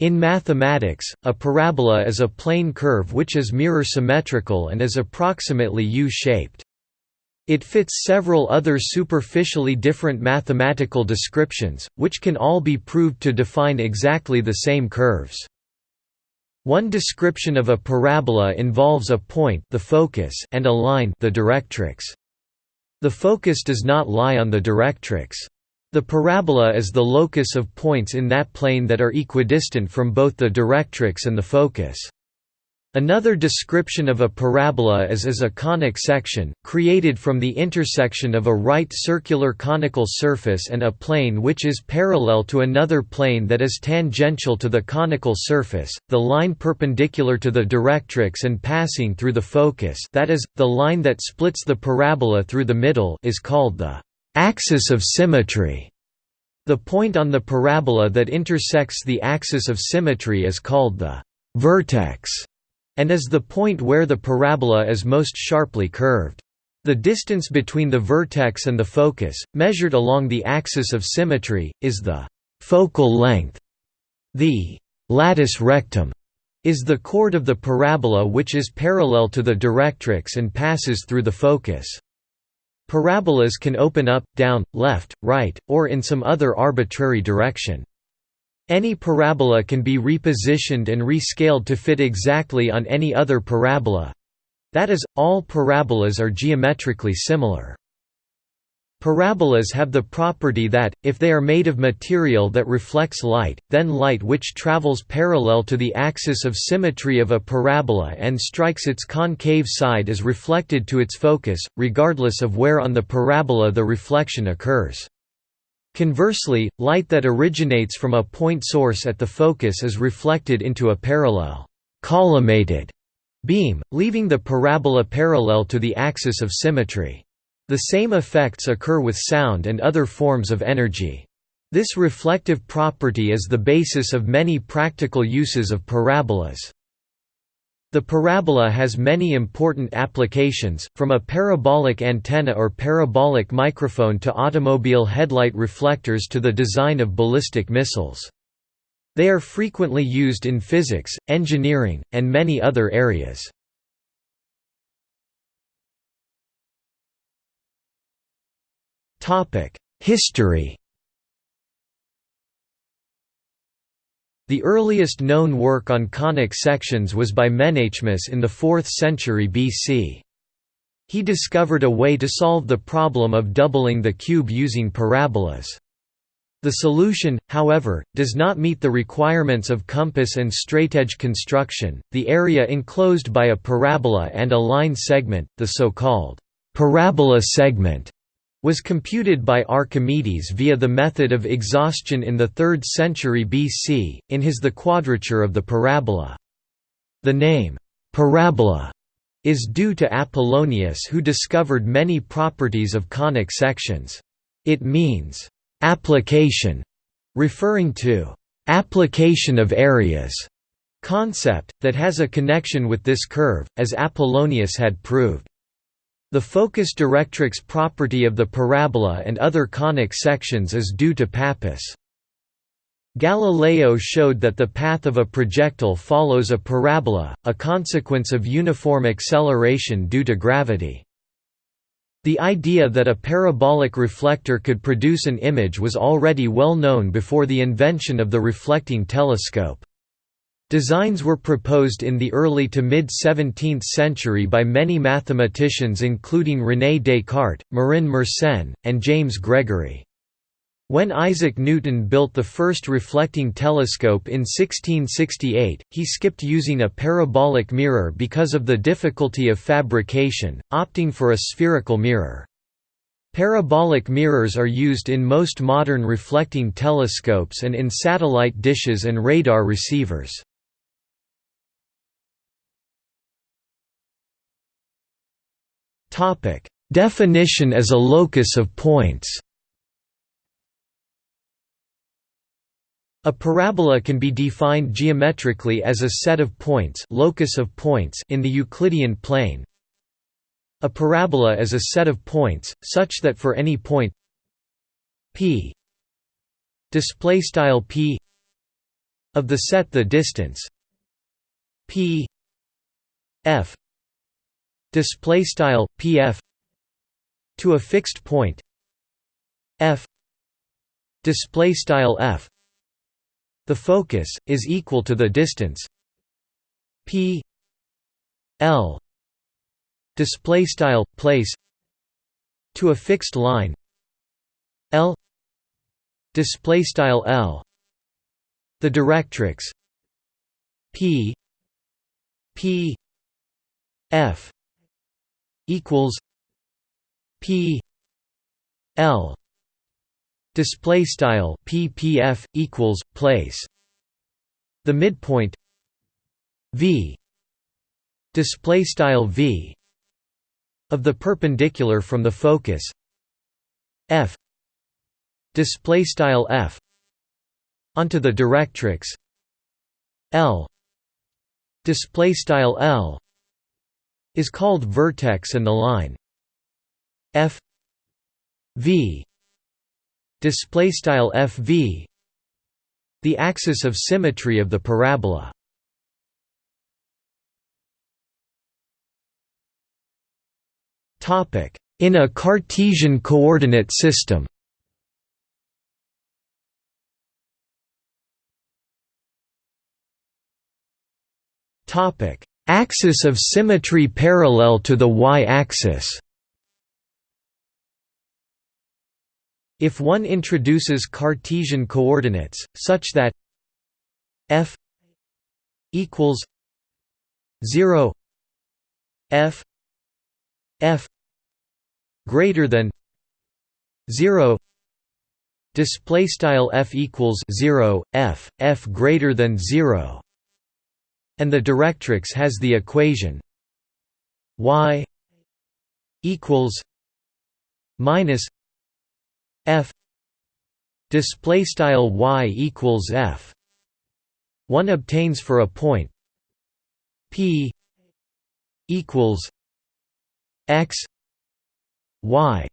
In mathematics, a parabola is a plane curve which is mirror symmetrical and is approximately U-shaped. It fits several other superficially different mathematical descriptions, which can all be proved to define exactly the same curves. One description of a parabola involves a point the focus and a line the directrix. The focus does not lie on the directrix. The parabola is the locus of points in that plane that are equidistant from both the directrix and the focus. Another description of a parabola is as a conic section, created from the intersection of a right circular conical surface and a plane which is parallel to another plane that is tangential to the conical surface, the line perpendicular to the directrix and passing through the focus that is, the line that splits the parabola through the middle is called the axis of symmetry. The point on the parabola that intersects the axis of symmetry is called the vertex, and is the point where the parabola is most sharply curved. The distance between the vertex and the focus, measured along the axis of symmetry, is the focal length. The latus rectum is the chord of the parabola which is parallel to the directrix and passes through the focus. Parabolas can open up, down, left, right, or in some other arbitrary direction. Any parabola can be repositioned and rescaled to fit exactly on any other parabola. That is, all parabolas are geometrically similar. Parabolas have the property that, if they are made of material that reflects light, then light which travels parallel to the axis of symmetry of a parabola and strikes its concave side is reflected to its focus, regardless of where on the parabola the reflection occurs. Conversely, light that originates from a point source at the focus is reflected into a parallel collimated beam, leaving the parabola parallel to the axis of symmetry. The same effects occur with sound and other forms of energy. This reflective property is the basis of many practical uses of parabolas. The parabola has many important applications, from a parabolic antenna or parabolic microphone to automobile headlight reflectors to the design of ballistic missiles. They are frequently used in physics, engineering, and many other areas. History The earliest known work on conic sections was by Menaechmus in the 4th century BC. He discovered a way to solve the problem of doubling the cube using parabolas. The solution, however, does not meet the requirements of compass and straightedge construction. The area enclosed by a parabola and a line segment, the so-called parabola segment, was computed by Archimedes via the method of exhaustion in the 3rd century BC, in his The Quadrature of the Parabola. The name, parabola, is due to Apollonius who discovered many properties of conic sections. It means, application, referring to application of areas concept, that has a connection with this curve, as Apollonius had proved. The focus directrix property of the parabola and other conic sections is due to Pappus. Galileo showed that the path of a projectile follows a parabola, a consequence of uniform acceleration due to gravity. The idea that a parabolic reflector could produce an image was already well known before the invention of the reflecting telescope. Designs were proposed in the early to mid-17th century by many mathematicians including René Descartes, Marin Mersenne, and James Gregory. When Isaac Newton built the first reflecting telescope in 1668, he skipped using a parabolic mirror because of the difficulty of fabrication, opting for a spherical mirror. Parabolic mirrors are used in most modern reflecting telescopes and in satellite dishes and radar receivers. Definition as a locus of points. A parabola can be defined geometrically as a set of points, locus of points in the Euclidean plane. A parabola is a set of points such that for any point p display style p of the set the distance p f display style pf to a fixed point f display style f. The focus is equal to the distance p l display style place to a fixed line l display style l. The directrix p p f equals p l display style ppf equals place. The midpoint v display style v of the perpendicular from the focus f display style f onto the directrix l display style l is called vertex and the line f v display style fv the axis of symmetry of the parabola. Topic. In a cartesian coordinate system topic axis of symmetry parallel to the y-axis. If one introduces Cartesian coordinates, such that f equals 0 f f greater than 0 display style f equals 0 f f greater than 0 and the directrix has the equation y equals minus f. Display style y equals f. One obtains for a point p equals x y.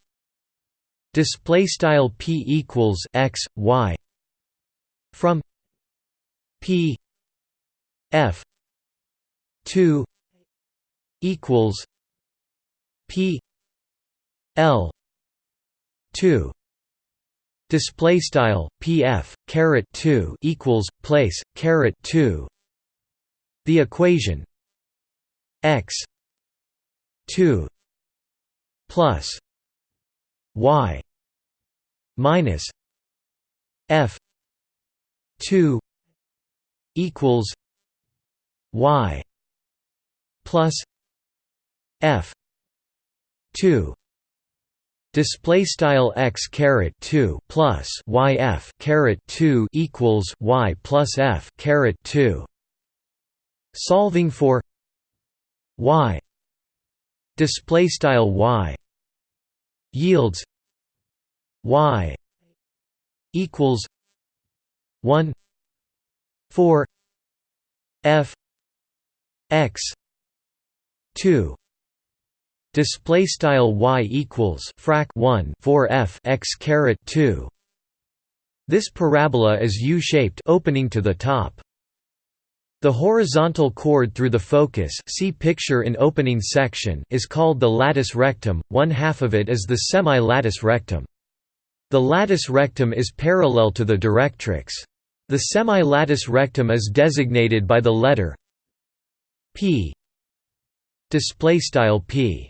Display style p equals x y from p f 2 equals p l 2 display style pf caret 2 equals place caret 2 the equation x 2 plus y minus f 2 equals y plus f 2 display style x caret 2 plus y f caret 2 equals y plus f caret 2 solving for y display style y yields y equals 1 4 f x 2 display style y equals frac 1 4 f x caret 2 this parabola is u-shaped opening to the top the horizontal chord through the focus see picture in opening section is called the latus rectum, one half of it is the semi-latus rectum. The latus rectum is parallel to the directrix. The semi-latus rectum is designated by the letter p display style p.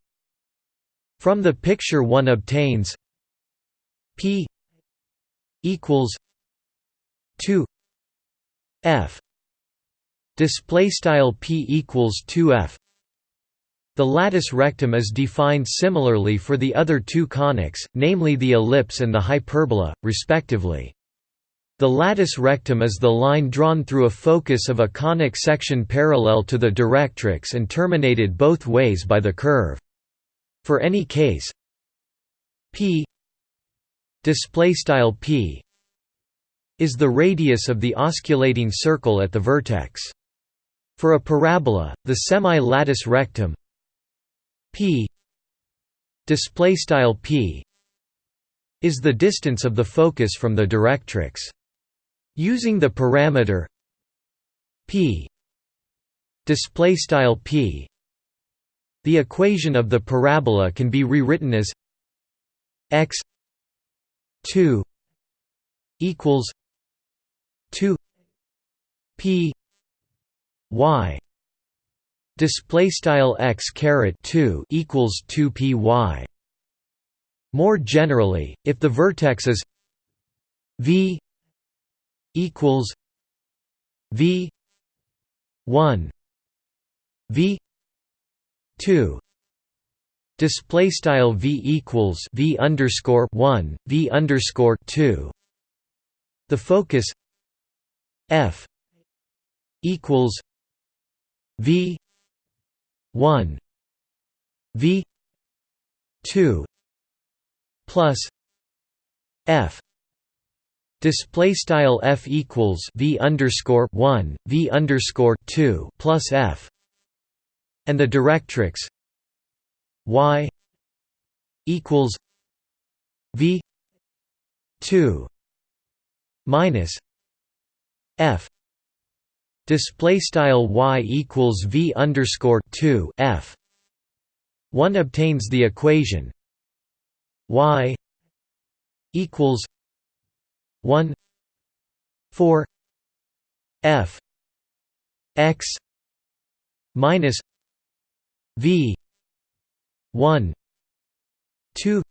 From the picture one obtains P equals 2 F. Display style P equals 2F the latus rectum is defined similarly for the other two conics, namely the ellipse and the hyperbola, respectively. The latus rectum is the line drawn through a focus of a conic section parallel to the directrix and terminated both ways by the curve. For any case p p is the radius of the osculating circle at the vertex. For a parabola, the semi-latus rectum p p is the distance of the focus from the directrix. Using the parameter p display style p. The equation of the parabola can be rewritten as x 2 equals 2 p y. Display style x caret 2 equals 2 py more generally if the vertex is v equals v 1 v 2 display style v equals v underscore 1 v underscore 2 the focus f equals v 1 v 2 plus f display style f equals v underscore 1 v underscore 2 plus f and the directrix y equals v 2 minus f. Display style y equals v underscore 2 f. One obtains the equation y equals 1 4 f x minus v 1 2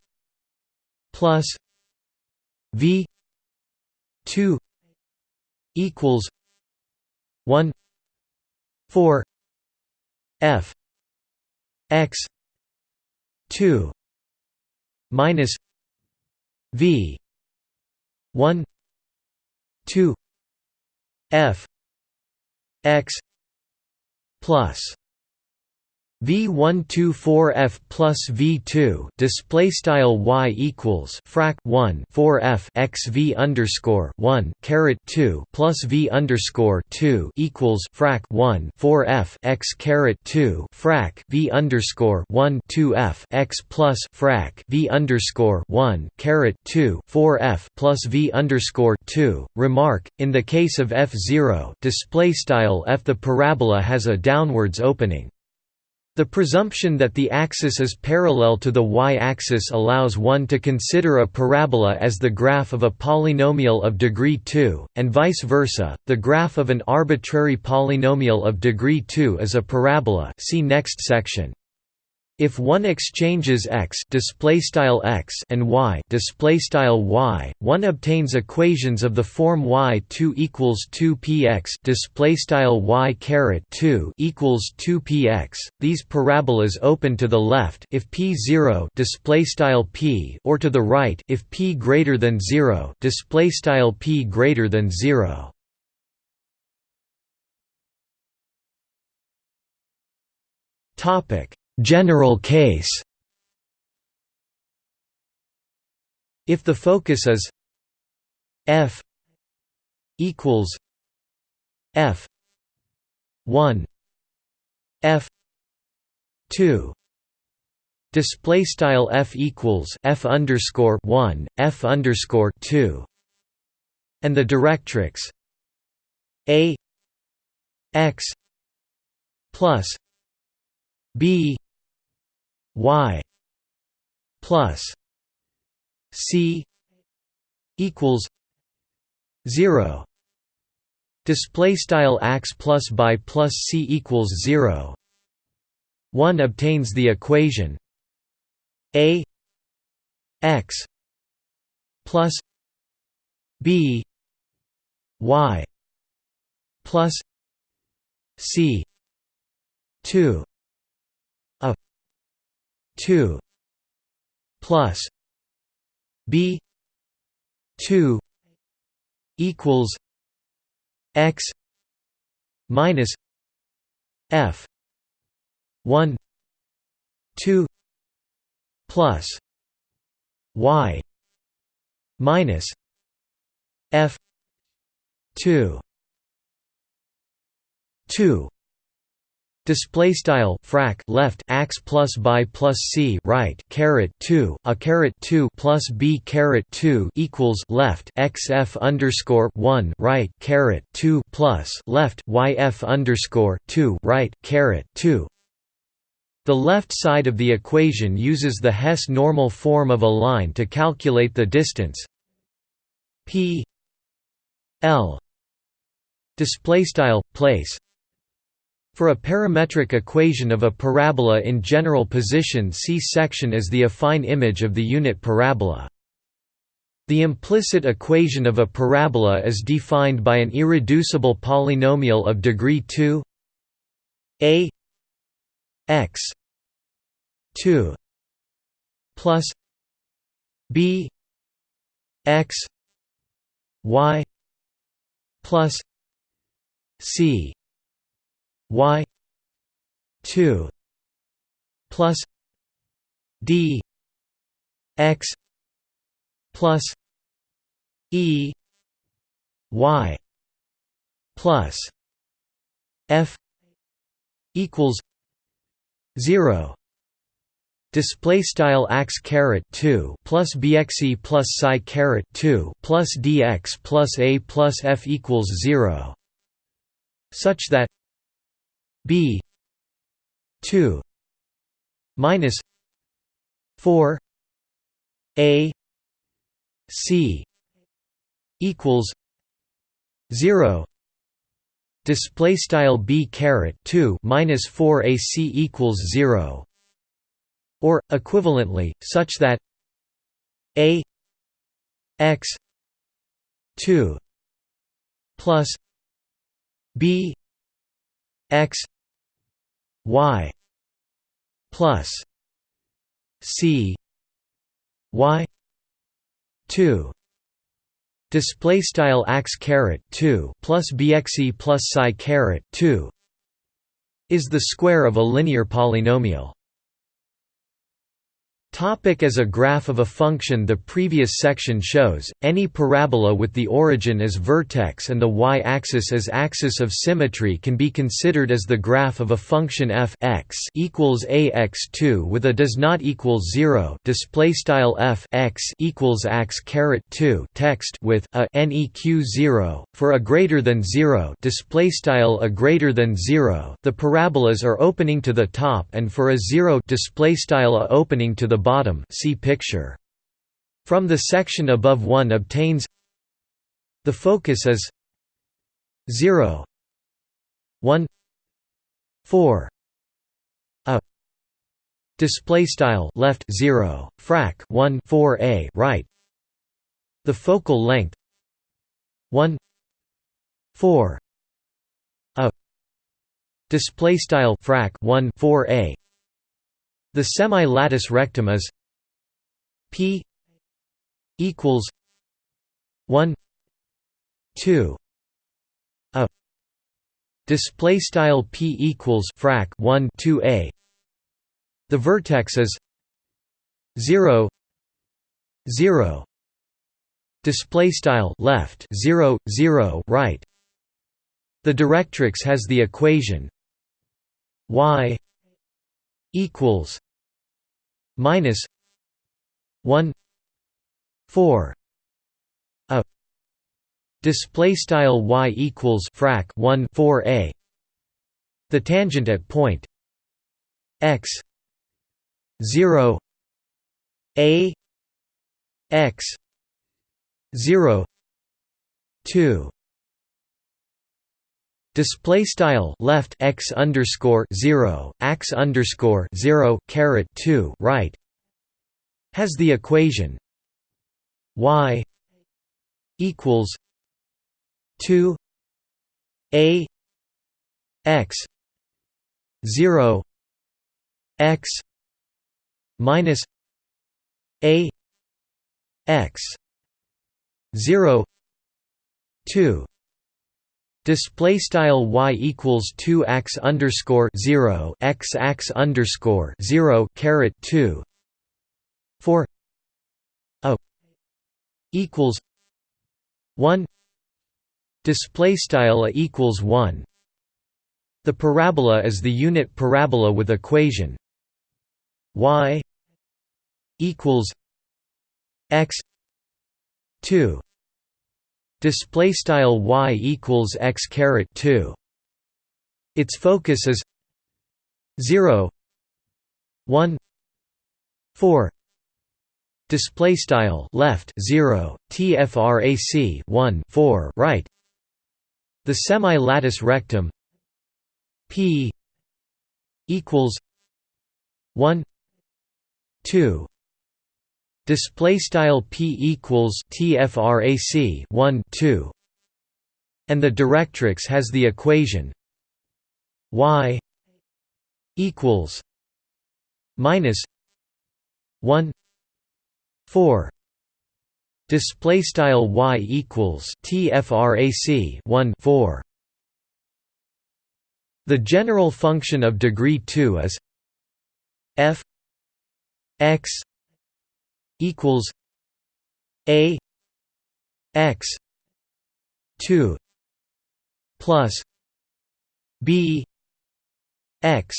plus v 2 equals 1 4 f x 2 minus v 1 2 f x plus V124F plus V2 display style Y equals frac 1 4 F x V underscore 1 caret 2 plus V underscore 2 equals frac 1 4 F x caret 2 frac V underscore 1 2 F x plus frac V underscore 1 caret 2 4 F plus V underscore 2 remark in the case of F0 display style F the parabola has a downwards opening the presumption that the axis is parallel to the y-axis allows one to consider a parabola as the graph of a polynomial of degree 2, and vice versa, the graph of an arbitrary polynomial of degree 2 is a parabola see next section. If one exchanges x x and y y, one obtains equations of the form y2 equals 2px y caret 2 equals 2px. These parabolas open to the left if p0 p or to the right if p greater than 0 p greater than 0. Topic General case. If the focus is f equals f 1 f 2 display style f equals f underscore 1 f underscore 2 and the directrix a x plus b y plus c equals 0 display style x plus by plus c equals 0 one obtains the equation a x plus b y plus c 2 2 plus b 2 equals x minus f 1 2 plus y minus f 2 2 Display style frac left ax plus by plus c right caret two a caret two plus b caret two equals left x f underscore one right caret two plus left y f underscore two right caret two. The left side of the equation uses the Hess normal form of a line to calculate the distance p l display style place for a parametric equation of a parabola in general position see section as the affine image of the unit parabola. The implicit equation of a parabola is defined by an irreducible polynomial of degree 2 a x 2 plus b x y plus c y 2 plus d x plus e y plus f equals 0 Display style ax caret two plus bxe plus psi caret two plus dx plus a plus f equals zero, such that b 2 minus 4 a c equals 0 display style b caret 2 minus 4 ac equals 0 or equivalently such that a x 2 plus b x y plus c y 2 display style ax caret 2 plus bxe plus psi caret 2 is the square of a linear polynomial Topic as a graph of a function The previous section shows, any parabola with the origin as vertex and the y-axis as axis of symmetry can be considered as the graph of a function f x equals ax2 with a does not equal 0 display style f x equals x caret 2 text with a neq 0 for a greater than 0 display style a greater than 0 the parabolas are opening to the top and for a 0 display style a opening to the bottom see picture. From the section above one obtains the focus is 0 1 4 a display style left 0 frac 1 4 a right the focal length 1 4 a display style frac 1 4 a the semi-latus rectum is p equals 1 2 a. Display style p equals frac 1 2 a. The vertex is 0 0 display style left 0 0 right. The directrix has the equation y equals minus 1 4 a display style y equals frac 1 4 a. The tangent at point x 0 a x 0 2 Display style left x underscore zero x underscore zero caret two right has the equation y equals two a x zero x minus a x zero two Display style y equals two x underscore zero x x underscore zero caret two. For a equals one. Display style a equals one. The parabola is the unit parabola with equation y equals x 2 display style y equals x caret 2 its focus is 0 1 4 display style left 0 tfrac 1 4 right. The semi latus rectum p equals 1 2 display style p equals tfrac 1 2 and the directrix has the equation y equals minus 1 4 display style y equals tfrac 1 4 the general function of degree 2 is f x equals a x 2 plus b x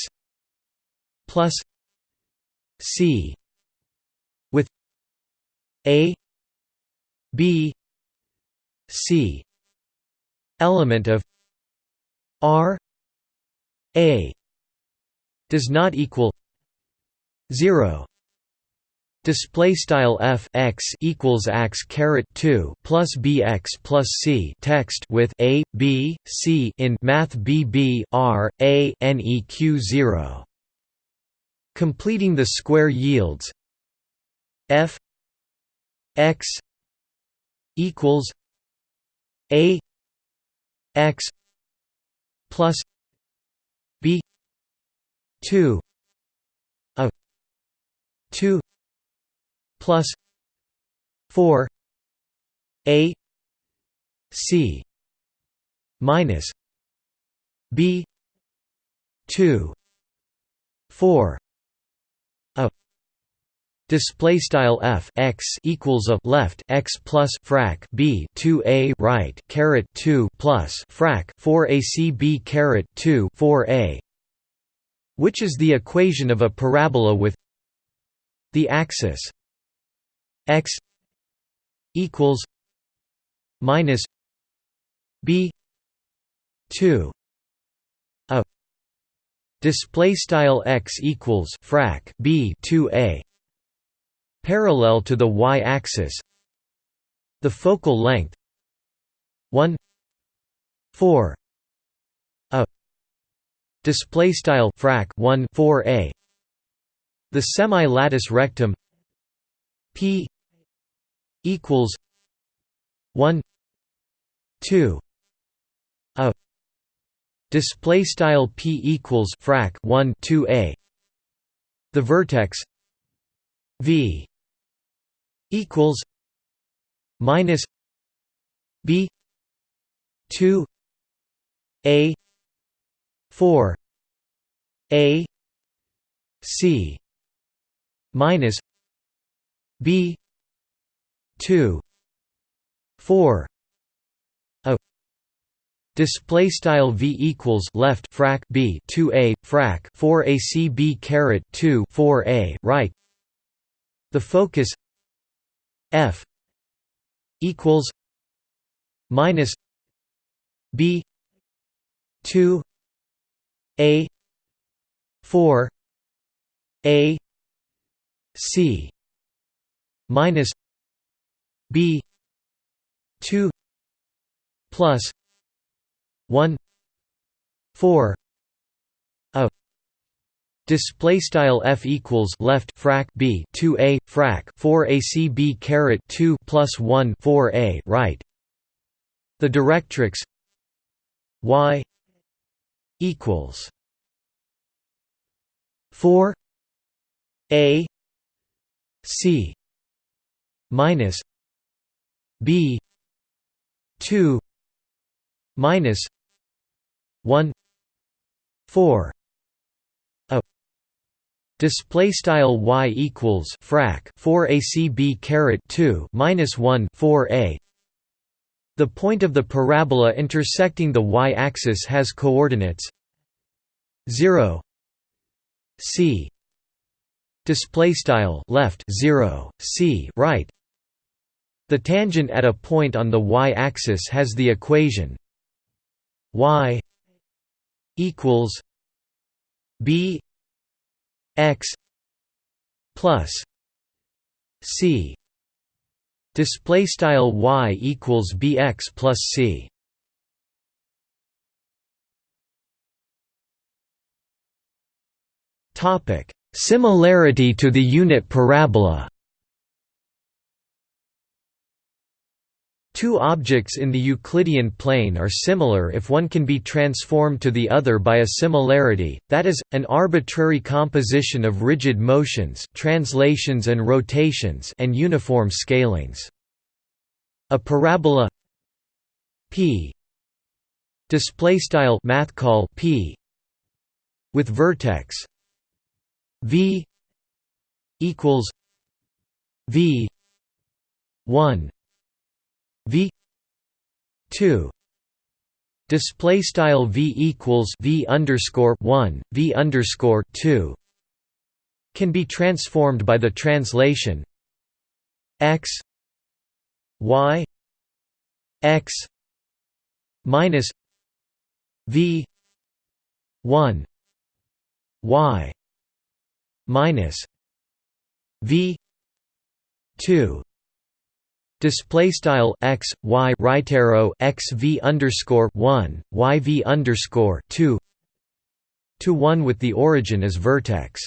plus c with a b c element of r a does not equal 0 display style f x equals x caret 2 plus bx plus c text with a b c in math bb r a neq 0 completing the square yields f x equals a x plus b 2 a 2 plus 4 a c minus b 2 4 a Display style f x equals a left x plus frac b two a right caret two plus frac four a c b caret two four a, which is the equation of a parabola with the axis x equals minus b two a display style x equals frac b two a parallel to the y-axis the focal length 1 4 a display style frac 1 4 a. The semi latus rectum p equals 1 2 a display style p equals frac 1 2 a. The vertex v equals minus b 2 a 4 a c minus b 2 4 a Display style v equals left frac b 2 a frac 4 a c b caret 2 4 a right. The focus f equals minus b 2 a 4 a c minus b 2 plus 1 4 a Display style f equals left frac b 2 a frac 4 a c b caret 2 plus 1 4 a right. The directrix y equals 4 a c minus b 2 minus 1 4 a Display style y equals frac 4 acb caret 2 minus 1 4 a. The point of the parabola intersecting the y-axis has coordinates 0 c display style left 0 c right the tangent at a point on the y-axis has the equation y equals b x plus c. Display style y equals bx plus c. Topic. Similarity to the unit parabola Two objects in the Euclidean plane are similar if one can be transformed to the other by a similarity, that is, an arbitrary composition of rigid motions translations and, rotations and uniform scalings. A parabola p displaystyle math call p with vertex v equals v 1 v 2 display style v equals v underscore 1 v underscore 2 can be transformed by the translation x y x minus v 1 y minus v 2 Display style x y right arrow x v underscore one y v underscore two to one with the origin as vertex.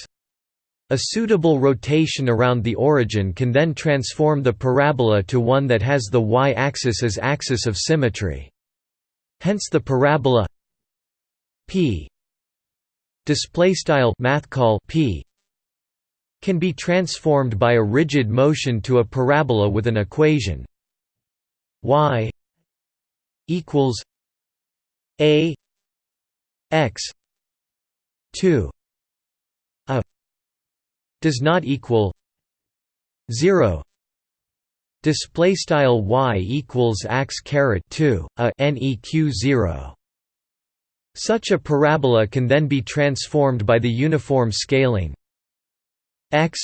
A suitable rotation around the origin can then transform the parabola to one that has the y-axis as axis of symmetry. Hence the parabola p p can be transformed by a rigid motion to a parabola with an equation y equals a x 2 a does not equal 0 display style y equals x caret 2 a neq 0 such a parabola can then be transformed by the uniform scaling x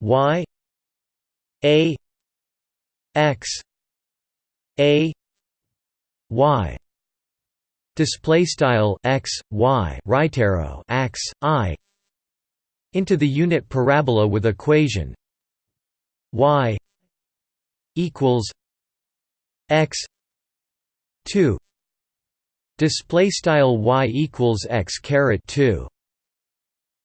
y a x a y. Display style x y. Right arrow x i. Into the unit parabola with equation y equals x 2 display style y equals x caret 2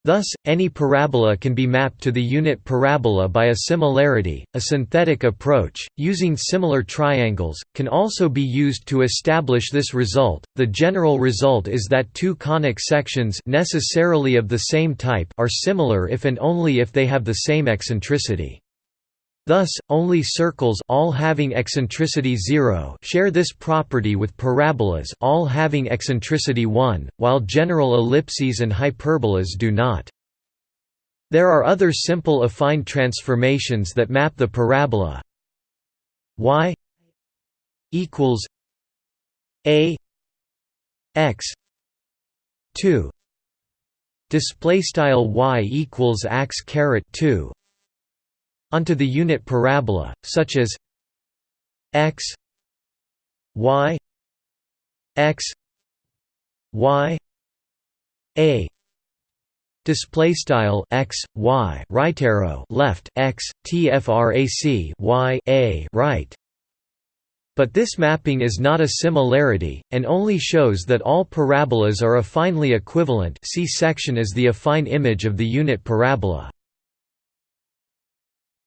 Thus, any parabola can be mapped to the unit parabola by a similarity. A synthetic approach, using similar triangles, can also be used to establish this result. The general result is that two conic sections necessarily of the same type are similar if and only if they have the same eccentricity. Thus, only circles all having eccentricity 0 share this property with parabolas all having eccentricity 1, while general ellipses and hyperbolas do not. There are other simple affine transformations that map the parabola. Y equals a x 2 display style y equals x caret 2 onto the unit parabola, such as x y x y a display style x y right arrow left x tfrac y a right but this mapping is not a similarity, and only shows that all parabolas are affinely equivalent see section as the affine image of the unit parabola.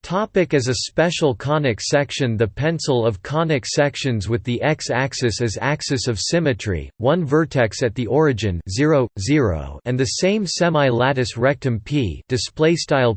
Topic as a special conic section. The pencil of conic sections with the x-axis as axis of symmetry, one vertex at the origin 0, 0 and the same semi-latus rectum p,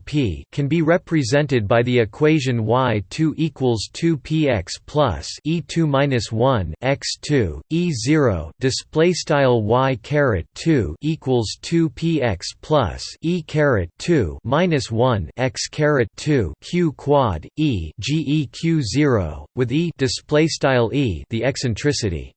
p can be represented by the equation y2 equals 2 px plus e2 minus 1 x2 e0 display style y caret 2 equals 2 px plus e caret 2 minus 1 x caret 2 q quad e geq 0 with e display style e the eccentricity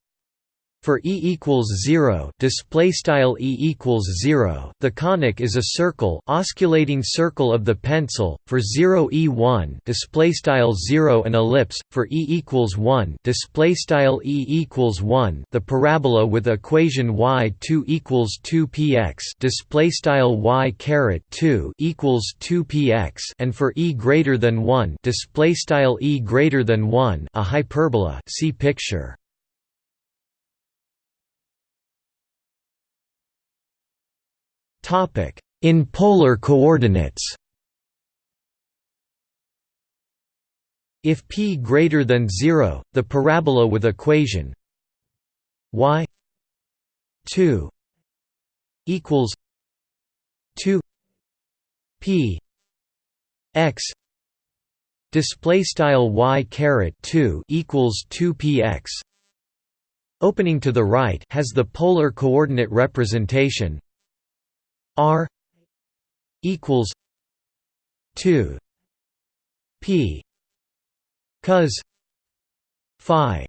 For e equals 0, display style e equals 0, the conic is a circle, osculating circle of the pencil. For 0 e1, display style 0 an ellipse. For e equals 1, display style e equals 1, the parabola with equation y2 equals 2px, display style y caret 2 equals 2px, and for e greater than 1, display style e greater than 1, a hyperbola. See picture. In polar coordinates. If p greater than 0, the parabola with equation y 2 equals 2 p x display style y caret 2 equals 2 px opening to the right has the polar coordinate representation R equals two P cos Phi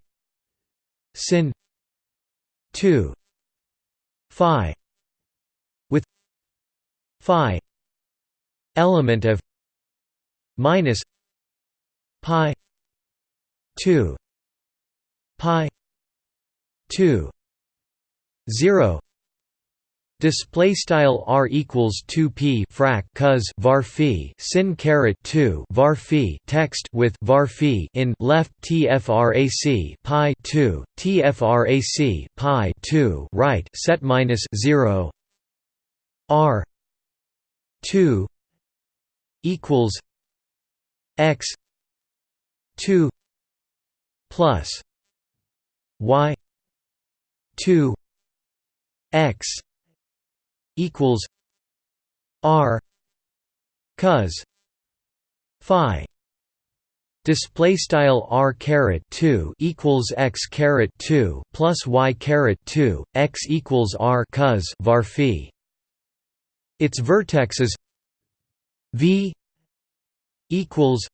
sin two Phi with Phi element of minus pi two pi two zero Display style r equals 2 p frac cos var phi sin caret 2 var phi text with var phi in left tfrac pi 2 tfrac pi 2 right set minus 0 r 2 equals x 2 plus y 2 x equals R cos Phi. Display style r caret 2 equals x caret 2 plus y caret 2 x equals r cos var phi. Its vertexes v equals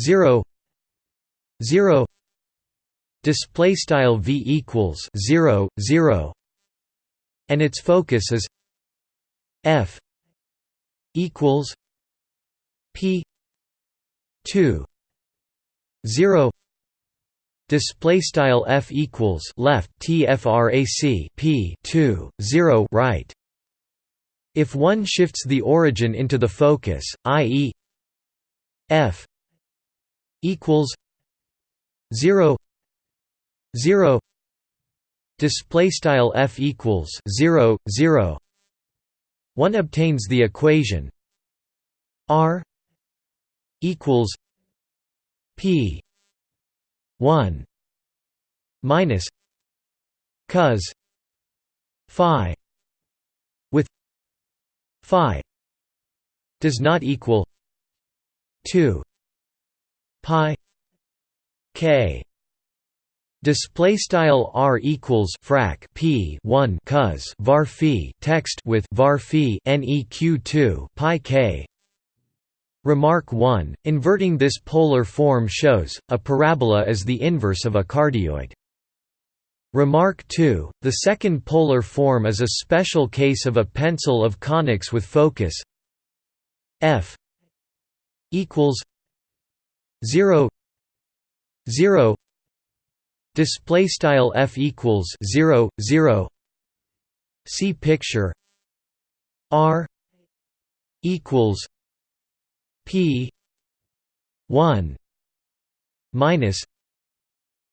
0 0 display style v equals 0 0 and its focus is f equals p 2 0 display style f equals left tfrac p 2 0 right if one shifts the origin into the focus i.e. f equals 0 0 display style f equals 0 0 one obtains the equation r equals p 1 minus cos phi with phi does not equal 2 pi k Display style r equals frac p 1 cos var phi text with var phi neq 2 pi k. Remark 1: Inverting this polar form shows a parabola is the inverse of a cardioid. Remark 2: The second polar form is a special case of a pencil of conics with focus f equals 0 0 Display style f equals 0 0. See picture. R equals P one minus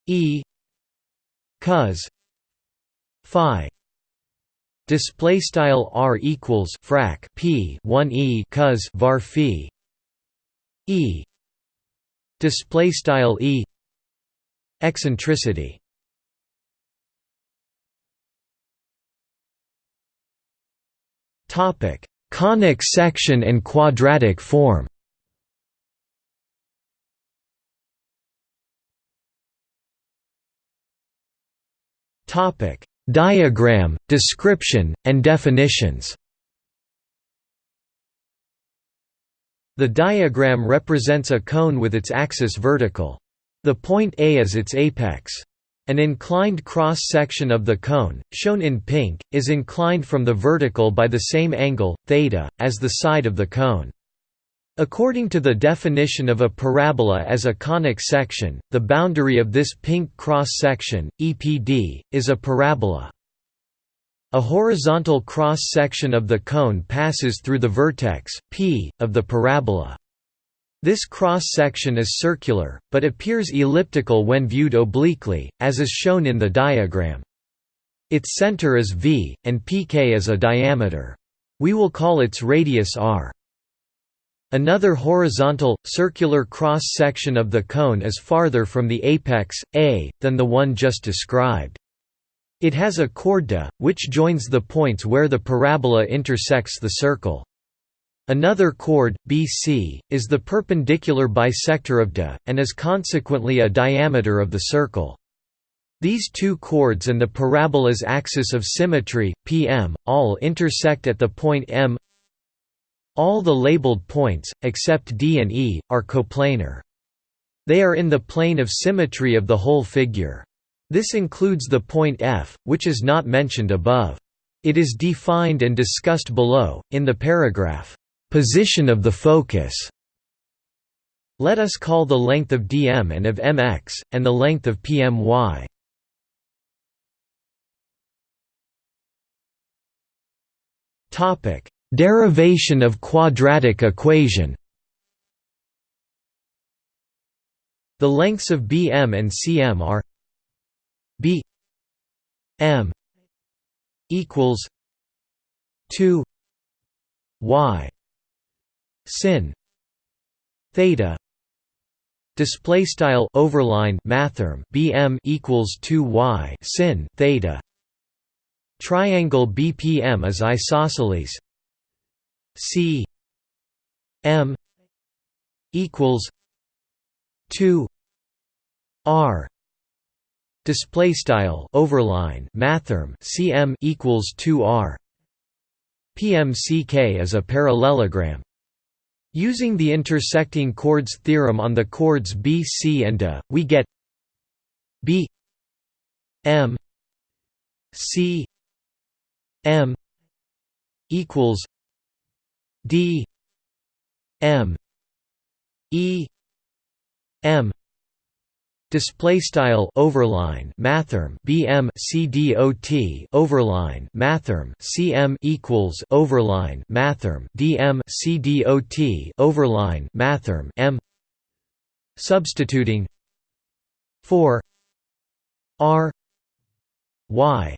E cos Phi display style r equals frac p 1 e cos var phi e display style e Eccentricity Topic Conic section and quadratic form Topic: Diagram, description, and definitions. The diagram represents a cone with its axis vertical. The point A is its apex. An inclined cross-section of the cone, shown in pink, is inclined from the vertical by the same angle, theta, as the side of the cone. According to the definition of a parabola as a conic section, the boundary of this pink cross-section, EPD, is a parabola. A horizontal cross-section of the cone passes through the vertex, p, of the parabola. This cross-section is circular, but appears elliptical when viewed obliquely, as is shown in the diagram. Its center is v, and pk is a diameter. We will call its radius r. Another horizontal, circular cross-section of the cone is farther from the apex, A, than the one just described. It has a chorda, which joins the points where the parabola intersects the circle. Another chord, BC, is the perpendicular bisector of de, and is consequently a diameter of the circle. These two chords and the parabola's axis of symmetry, PM, all intersect at the point M all the labeled points, except D and E, are coplanar. They are in the plane of symmetry of the whole figure. This includes the point F, which is not mentioned above. It is defined and discussed below, in the paragraph, "'Position of the focus' Let us call the length of dm and of mx, and the length of pmy. Derivation of quadratic equation. The lengths of BM and CM are B M equals 2 Y sin theta display style overline mathrm bm equals 2 y sin theta triangle bpm is isosceles C M equals two R display style overline mathrm CM equals 2 R PMCK is a parallelogram Using the intersecting chords theorem on the chords B, C and A, we get B M C M equals D M E M display style overline mathrm bm cdot overline mathrm cm equals overline mathrm dm cdot overline mathrm m. Substituting 4 r y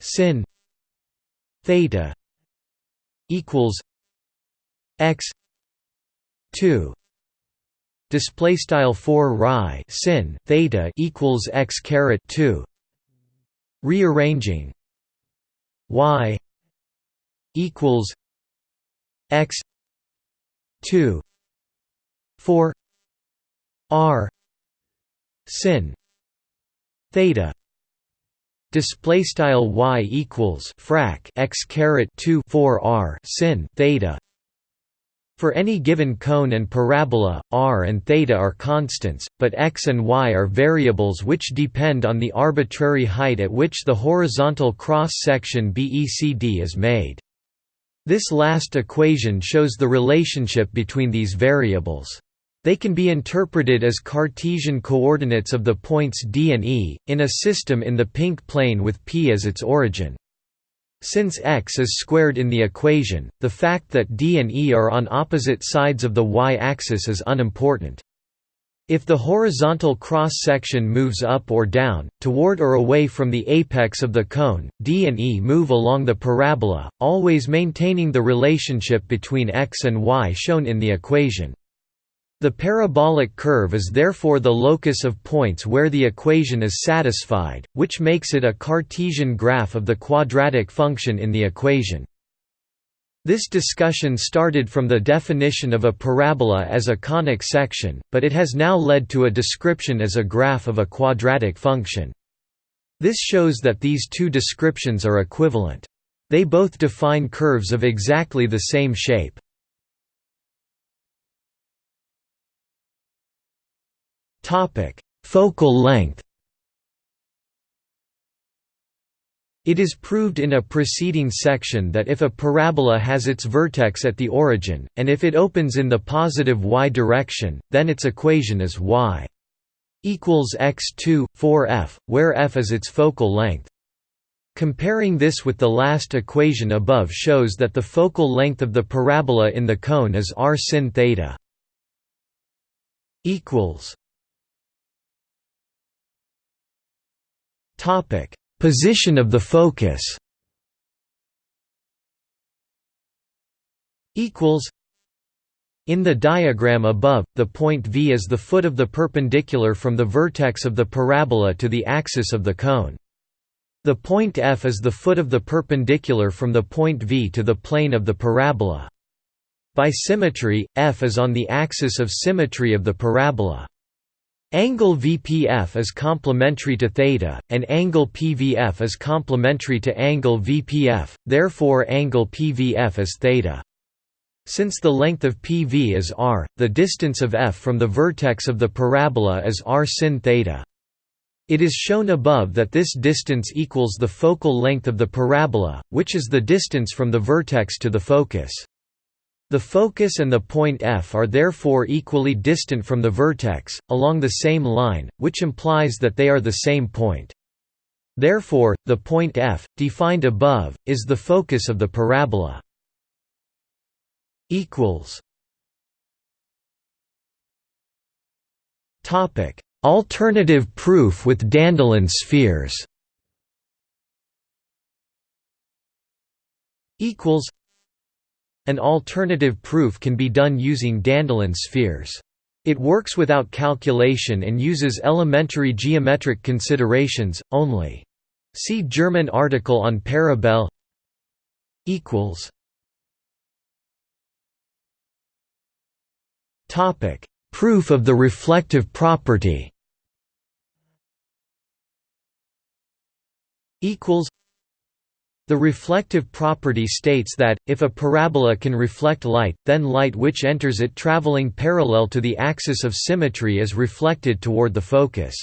sin theta equals x 2 display style 4 rhi sin theta equals x caret 2 rearranging y equals x 2 4 r sin theta display style y equals frac x caret 2 4 r sin theta for any given cone and parabola, r and theta are constants, but x and y are variables which depend on the arbitrary height at which the horizontal cross-section BECD is made. This last equation shows the relationship between these variables. They can be interpreted as Cartesian coordinates of the points D and E, in a system in the pink plane with P as its origin. Since x is squared in the equation, the fact that D and E are on opposite sides of the y-axis is unimportant. If the horizontal cross-section moves up or down, toward or away from the apex of the cone, D and E move along the parabola, always maintaining the relationship between x and y shown in the equation. The parabolic curve is therefore the locus of points where the equation is satisfied, which makes it a Cartesian graph of the quadratic function in the equation. This discussion started from the definition of a parabola as a conic section, but it has now led to a description as a graph of a quadratic function. This shows that these two descriptions are equivalent. They both define curves of exactly the same shape. Topic: Focal length. It is proved in a preceding section that if a parabola has its vertex at the origin, and if it opens in the positive y direction, then its equation is y equals x2, 4f, where f is its focal length. Comparing this with the last equation above shows that the focal length of the parabola in the cone is r sin theta. Topic Position of the focus Equals. in the diagram above, the point V is the foot of the perpendicular from the vertex of the parabola to the axis of the cone. The point F is the foot of the perpendicular from the point V to the plane of the parabola. By symmetry, F is on the axis of symmetry of the parabola. Angle VPF is complementary to theta, and angle PVF is complementary to angle VPF, therefore angle PVF is theta. Since the length of PV is r, the distance of f from the vertex of the parabola is r sin theta. It is shown above that this distance equals the focal length of the parabola, which is the distance from the vertex to the focus. The focus and the point F are therefore equally distant from the vertex, along the same line, which implies that they are the same point. Therefore, the point F, defined above, is the focus of the parabola. Alternative proof with Dandelin spheres an alternative proof can be done using Dandelin spheres. It works without calculation and uses elementary geometric considerations, only. See German article on parabel. Proof of the reflective property the reflective property states that, if a parabola can reflect light, then light which enters it traveling parallel to the axis of symmetry is reflected toward the focus.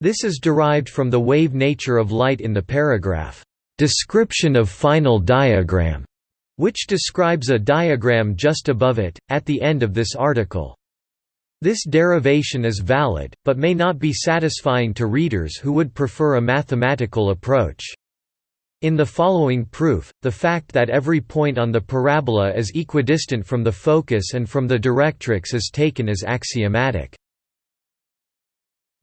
This is derived from the wave nature of light in the paragraph, "'Description of final diagram' which describes a diagram just above it, at the end of this article. This derivation is valid, but may not be satisfying to readers who would prefer a mathematical approach. In the following proof, the fact that every point on the parabola is equidistant from the focus and from the directrix is taken as axiomatic.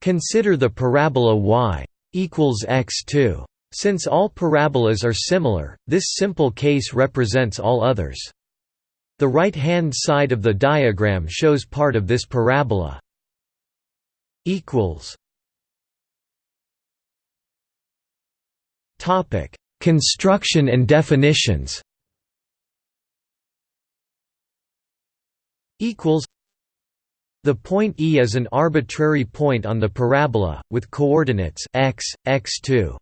Consider the parabola y equals x2. Since all parabolas are similar, this simple case represents all others. The right-hand side of the diagram shows part of this parabola. Topic Construction and definitions equals the point E is an arbitrary point on the parabola, with coordinates x, x2.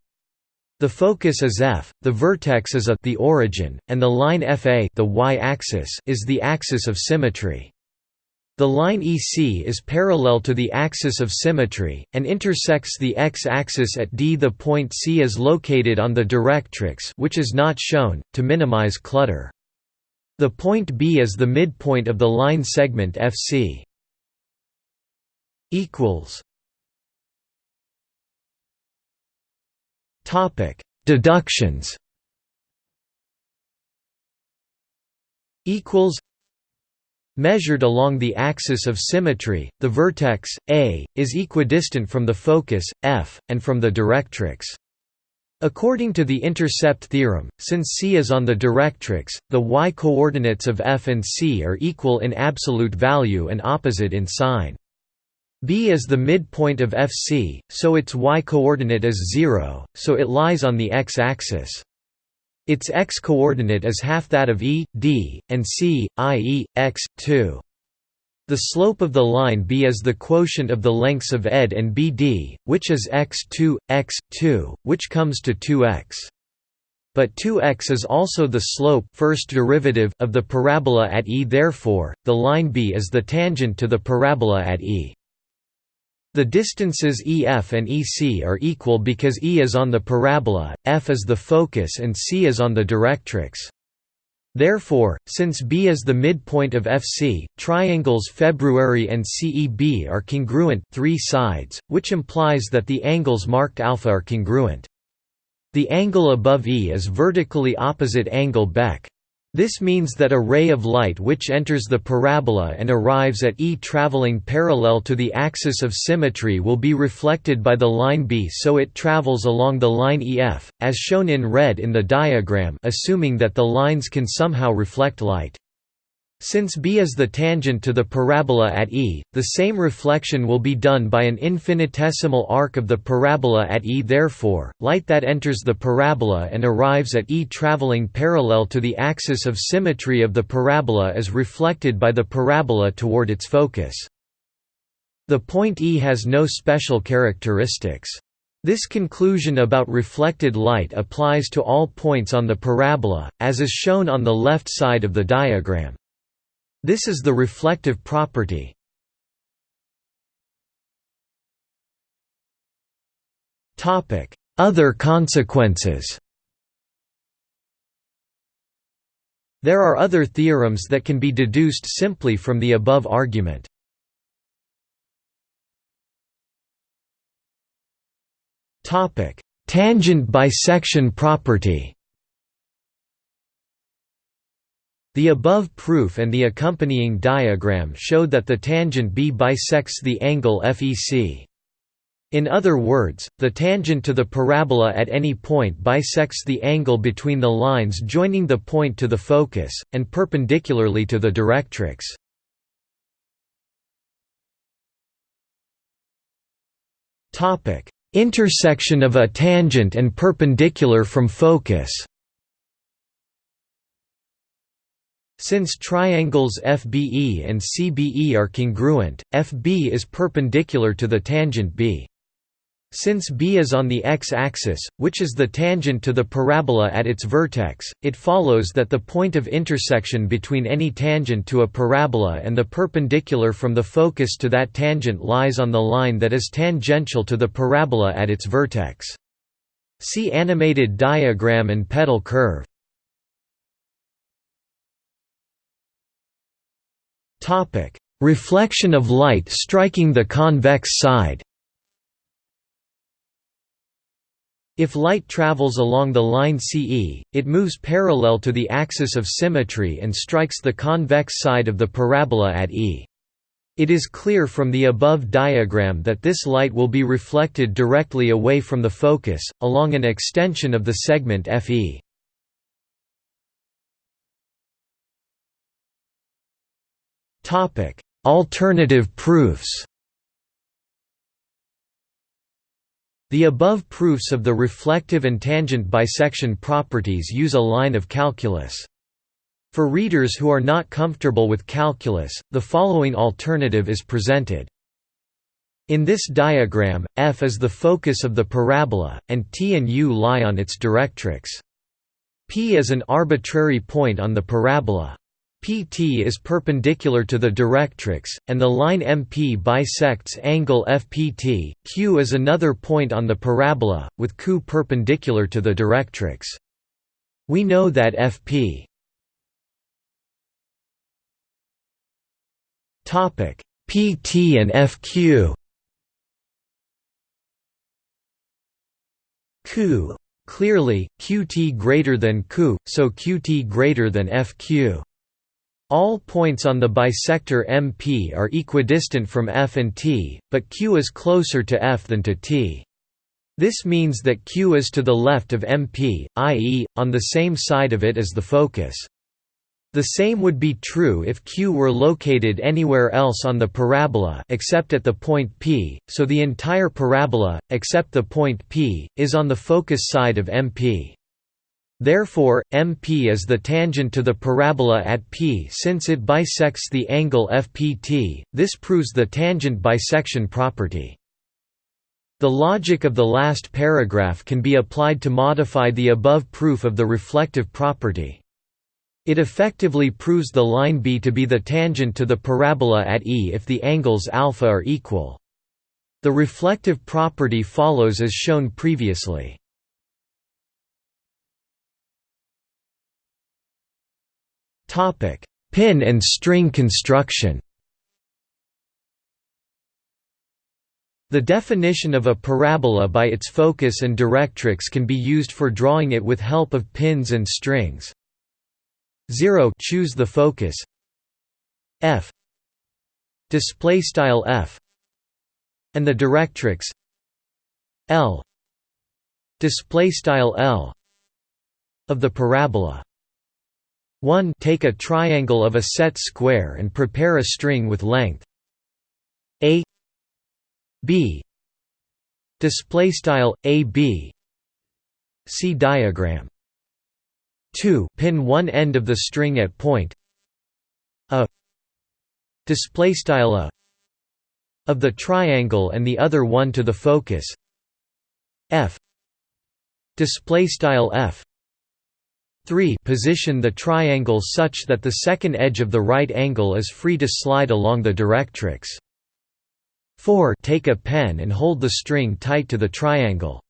The focus is f, the vertex is a the origin, and the line fa the y-axis is the axis of symmetry. The line EC is parallel to the axis of symmetry, and intersects the x-axis at D. The point C is located on the directrix which is not shown, to minimize clutter. The point B is the midpoint of the line segment FC. Deductions Measured along the axis of symmetry, the vertex, A, is equidistant from the focus, F, and from the directrix. According to the intercept theorem, since C is on the directrix, the y-coordinates of F and C are equal in absolute value and opposite in sign. B is the midpoint of FC, so its y-coordinate is 0, so it lies on the x-axis. Its x-coordinate is half that of E, D, and C, i.e., x, 2. The slope of the line B is the quotient of the lengths of ED and BD, which is x2, x2, which comes to 2x. But 2x is also the slope first derivative of the parabola at E therefore, the line B is the tangent to the parabola at E. The distances EF and EC are equal because E is on the parabola, F is the focus and C is on the directrix. Therefore, since B is the midpoint of FC, triangles February and CEB are congruent three sides, which implies that the angles marked alpha are congruent. The angle above E is vertically opposite angle Bec. This means that a ray of light which enters the parabola and arrives at E traveling parallel to the axis of symmetry will be reflected by the line B so it travels along the line EF, as shown in red in the diagram assuming that the lines can somehow reflect light. Since B is the tangent to the parabola at E, the same reflection will be done by an infinitesimal arc of the parabola at E therefore, light that enters the parabola and arrives at E traveling parallel to the axis of symmetry of the parabola is reflected by the parabola toward its focus. The point E has no special characteristics. This conclusion about reflected light applies to all points on the parabola, as is shown on the left side of the diagram. This is the reflective property. Other consequences There are other theorems that can be deduced simply from the above argument. Tangent bisection property The above proof and the accompanying diagram showed that the tangent B bisects the angle FEC. In other words, the tangent to the parabola at any point bisects the angle between the lines joining the point to the focus, and perpendicularly to the directrix. Intersection of a tangent and perpendicular from focus Since triangles FBE and CBE are congruent, FB is perpendicular to the tangent B. Since B is on the x-axis, which is the tangent to the parabola at its vertex, it follows that the point of intersection between any tangent to a parabola and the perpendicular from the focus to that tangent lies on the line that is tangential to the parabola at its vertex. See animated diagram and petal curve. Topic: Reflection of light striking the convex side. If light travels along the line CE, it moves parallel to the axis of symmetry and strikes the convex side of the parabola at E. It is clear from the above diagram that this light will be reflected directly away from the focus, along an extension of the segment FE. Topic: Alternative proofs. The above proofs of the reflective and tangent bisection properties use a line of calculus. For readers who are not comfortable with calculus, the following alternative is presented. In this diagram, F is the focus of the parabola, and T and U lie on its directrix. P is an arbitrary point on the parabola. PT is perpendicular to the directrix, and the line MP bisects angle FPT. Q is another point on the parabola, with Q perpendicular to the directrix. We know that FP Topic PT and FQ Q clearly QT greater than Q, so QT greater than FQ. All points on the bisector MP are equidistant from F and T, but Q is closer to F than to T. This means that Q is to the left of MP, i.e., on the same side of it as the focus. The same would be true if Q were located anywhere else on the parabola except at the point P, so the entire parabola, except the point P, is on the focus side of MP. Therefore, MP is the tangent to the parabola at P since it bisects the angle FPT, this proves the tangent bisection property. The logic of the last paragraph can be applied to modify the above proof of the reflective property. It effectively proves the line B to be the tangent to the parabola at E if the angles alpha are equal. The reflective property follows as shown previously. Pin and string construction. The definition of a parabola by its focus and directrix can be used for drawing it with help of pins and strings. 0 choose the focus. F. Display style f. And the directrix. L. Display style l. Of the parabola 1 take a triangle of a set square and prepare a string with length. A. B. Display style a b. See diagram. 2 pin one end of the string at point. A. Display style a. Of the triangle and the other one to the focus. F. Display style f 3 position the triangle such that the second edge of the right angle is free to slide along the directrix. 4 take a pen and hold the string tight to the triangle.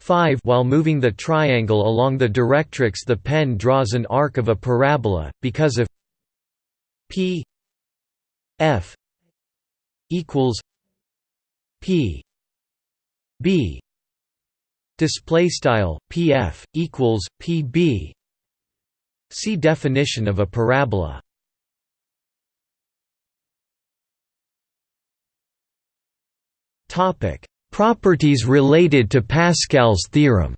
5 While moving the triangle along the directrix the pen draws an arc of a parabola, because of p f equals p b display style pf equals pb see definition of a parabola. Topic. Properties related to Pascal's theorem.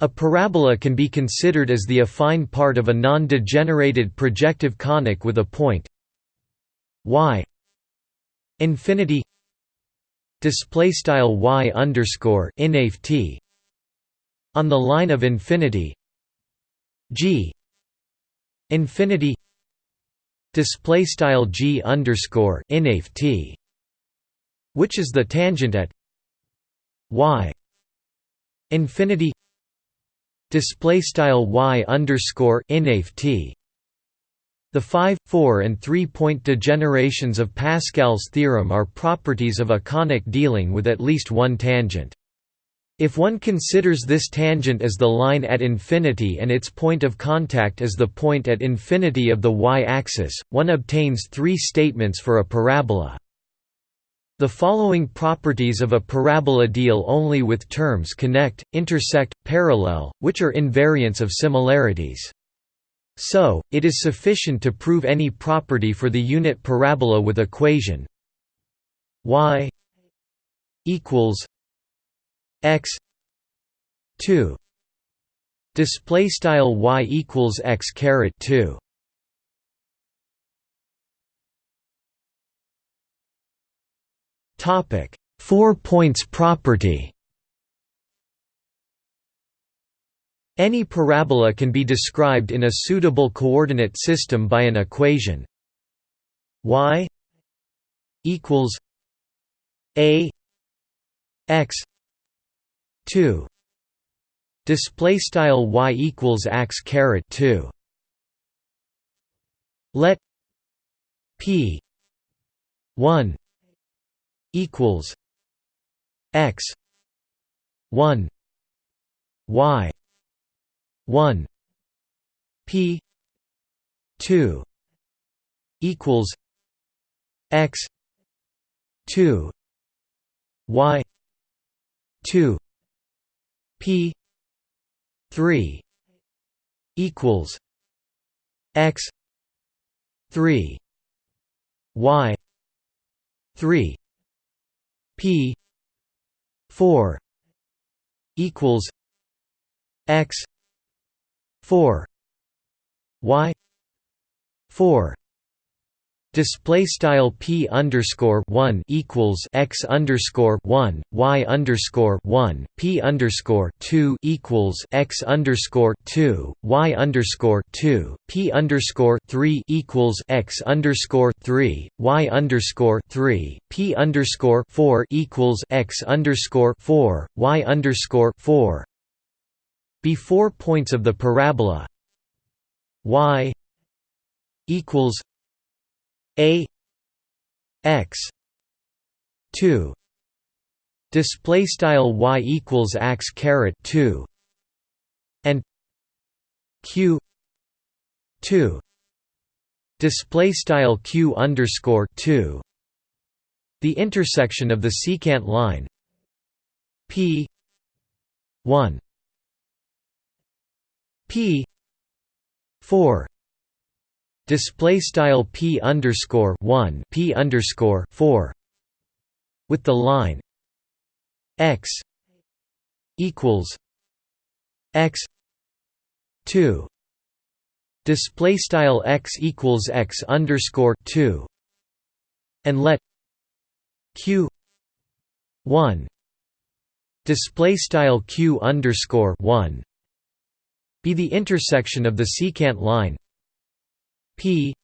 A parabola can be considered as the affine part of a non-degenerated projective conic with a point y infinity display style y underscore inaf t on the line of infinity g infinity display style g underscore inaf t, which is the tangent at y infinity display style y underscore inaf t. The 5, 4 and 3-point degenerations of Pascal's theorem are properties of a conic dealing with at least one tangent. If one considers this tangent as the line at infinity and its point of contact as the point at infinity of the y-axis, one obtains three statements for a parabola. The following properties of a parabola deal only with terms connect, intersect, parallel, which are invariants of similarities. So, it is sufficient to prove any property for the unit parabola with equation y equals x 2 display style y equals x caret 2 topic. 4 points property Any parabola can be described in a suitable coordinate system by an equation. Y equals a x 2 display style y equals x caret 2 let p 1 equals x 1 y 1 p 2 equals x 2 y 2 P three equals X three Y three P four equals X four Y four. Display style p underscore one equals x underscore one y underscore one p underscore two equals x underscore two y underscore two p underscore three equals x underscore three y underscore three p underscore four equals x underscore four y underscore four before points of the parabola. Y equals a x 2 display style y equals x caret 2 and q 2 display style q underscore 2 the intersection of the secant line p 1 p 4 display style p underscore 1 p underscore 4 with the line x equals x 2 display style x equals x underscore 2 and let q 1 display style q underscore 1 be the intersection of the secant line p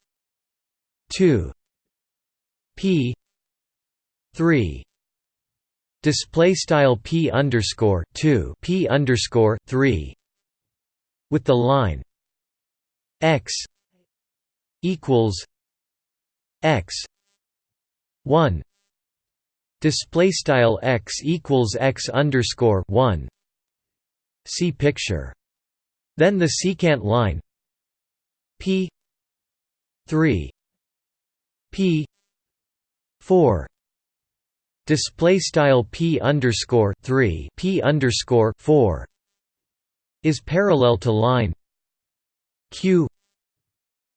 2 p 3 display style p underscore 2 p underscore 3 with the line x equals x 1 display style x equals x underscore 1 see picture then the secant line p 3 p 4 display style p underscore 3 p underscore 4 is parallel to line q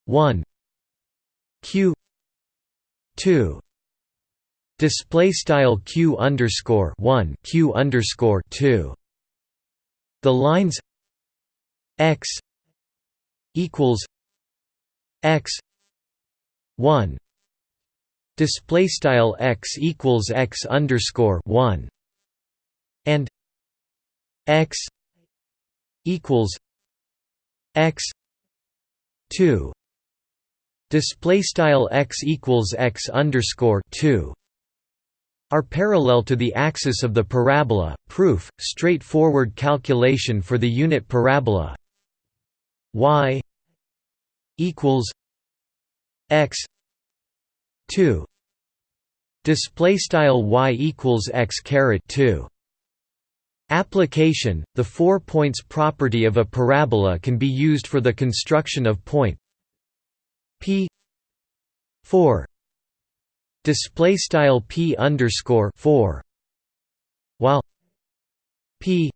1 q 2 display style q underscore 1 q underscore 2 the lines x equals x 1 display style x equals x underscore 1 and x equals x 2 display style x equals x underscore 2 are parallel to the axis of the parabola. Proof: straightforward calculation for the unit parabola. Y equals x 2 display style y equals x caret 2 application the four points property of a parabola can be used for the construction of point p 4 display style p underscore 4 while p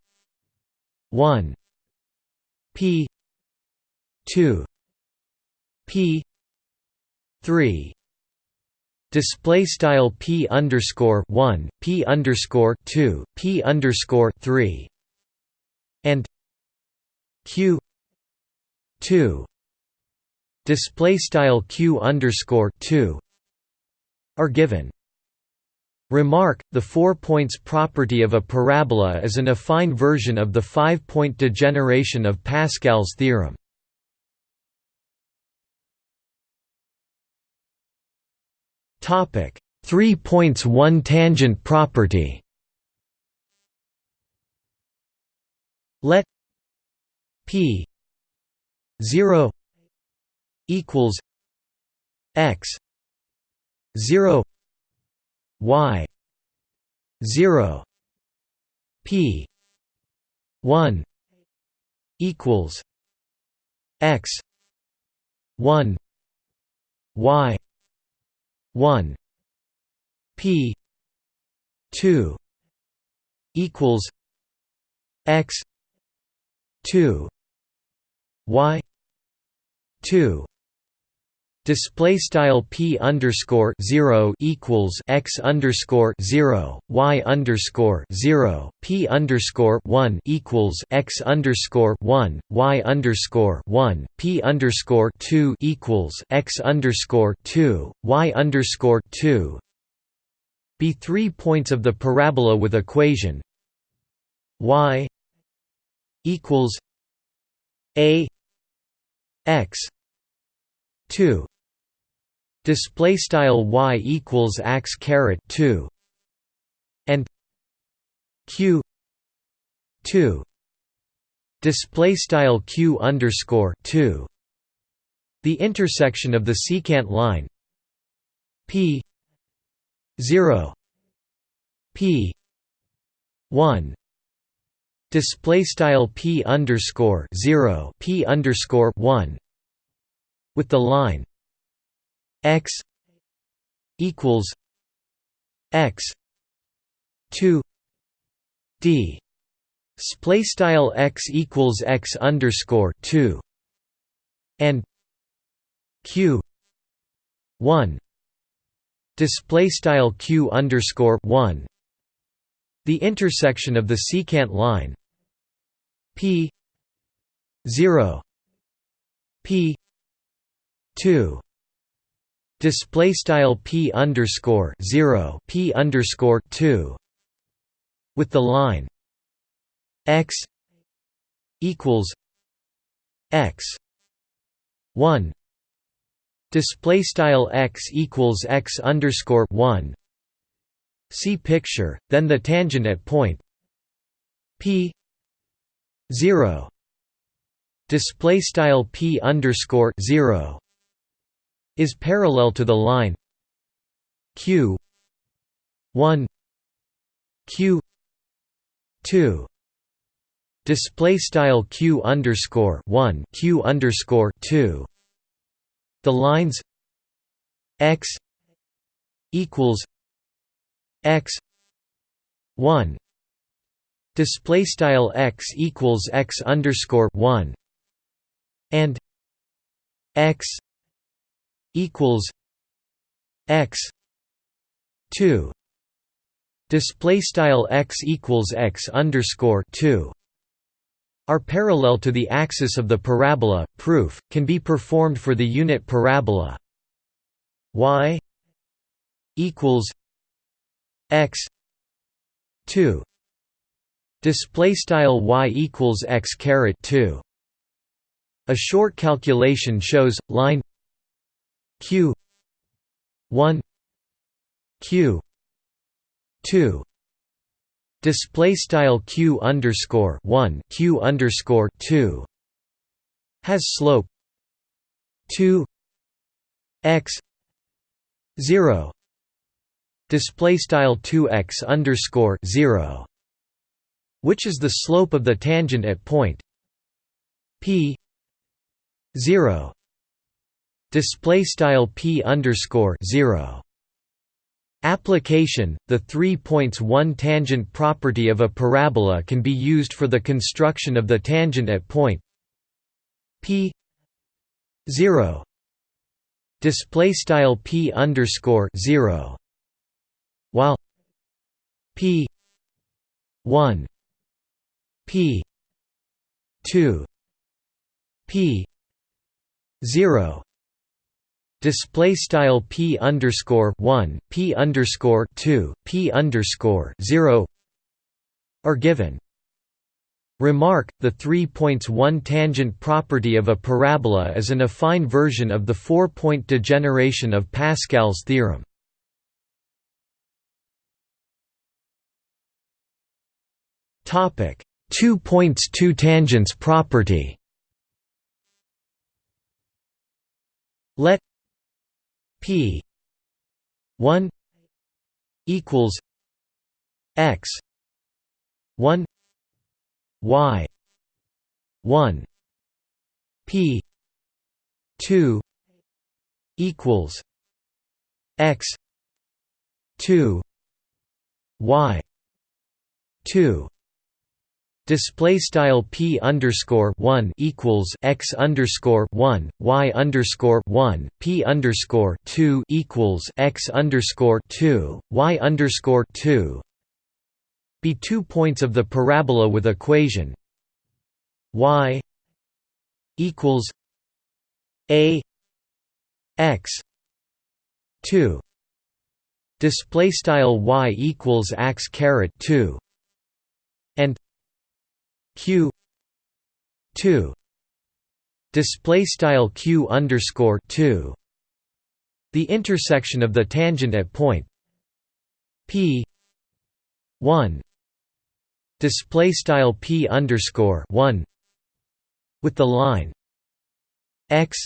1 p 2 p 3 display style p underscore 1 p underscore 2 p underscore 3 and q 2 display style q underscore 2 are given. Remark, the four points property of a parabola is an affine version of the five-point degeneration of Pascal's theorem. Topic: 3 points 1 tangent property. Let p 0 equals x 0 y 0 p 1 equals x 1 y 1 p 2 equals x 2 y 2 Display style p underscore zero equals x underscore zero y underscore zero p underscore one equals x underscore one y underscore one p underscore two equals x underscore two y underscore two. Be three points of the parabola with equation y equals a x 2 display style y equals x caret 2 and q 2 display style q underscore 2 the intersection of the secant line p 0 p 1 display style p underscore 0 p underscore 1 with the line x equals x 2 d. Display style x equals x underscore 2 and q 1 display style q underscore 1 the intersection of the secant line p 0 p 2 display style p underscore 0 p underscore 2 with the line x equals x 1 display style x equals x underscore 1 see picture then the tangent at point p 0 display style p underscore 0 is parallel to the line q 1 q 2 display style q underscore 1 q underscore 2 the lines x equals x 1 display style x equals x underscore 1 and x equals x 2 display style x equals x underscore 2 are parallel to the axis of the parabola. Proof can be performed for the unit parabola. Y equals x 2 display style y equals x caret 2 a short calculation shows line q. 1 q. 2 display style q underscore 1 q underscore 2 has slope 2 x. 0 display style 2x underscore 0 which is the slope of the tangent at point p 0 display style p underscore 0 Application The three points one tangent property of a parabola can be used for the construction of the tangent at point p 0 display style p underscore 0 while p 1 p 2 p 0 display style p underscore 1 p underscore 2 p underscore 0 are given Remark, the three points one tangent property of a parabola is an affine version of the four-point degeneration of Pascal's theorem. Topic: two points two tangents property. Let p 1 equals x 1 y 1 p 2 equals x 2 y 2 Display style p underscore one equals x underscore one y underscore one p underscore two equals x underscore two y underscore two. Be two points of the parabola with equation y equals a x two. Display style y equals x caret two and q 2 display style q underscore 2 the intersection of the tangent at point p 1 display style p underscore 1 with the line x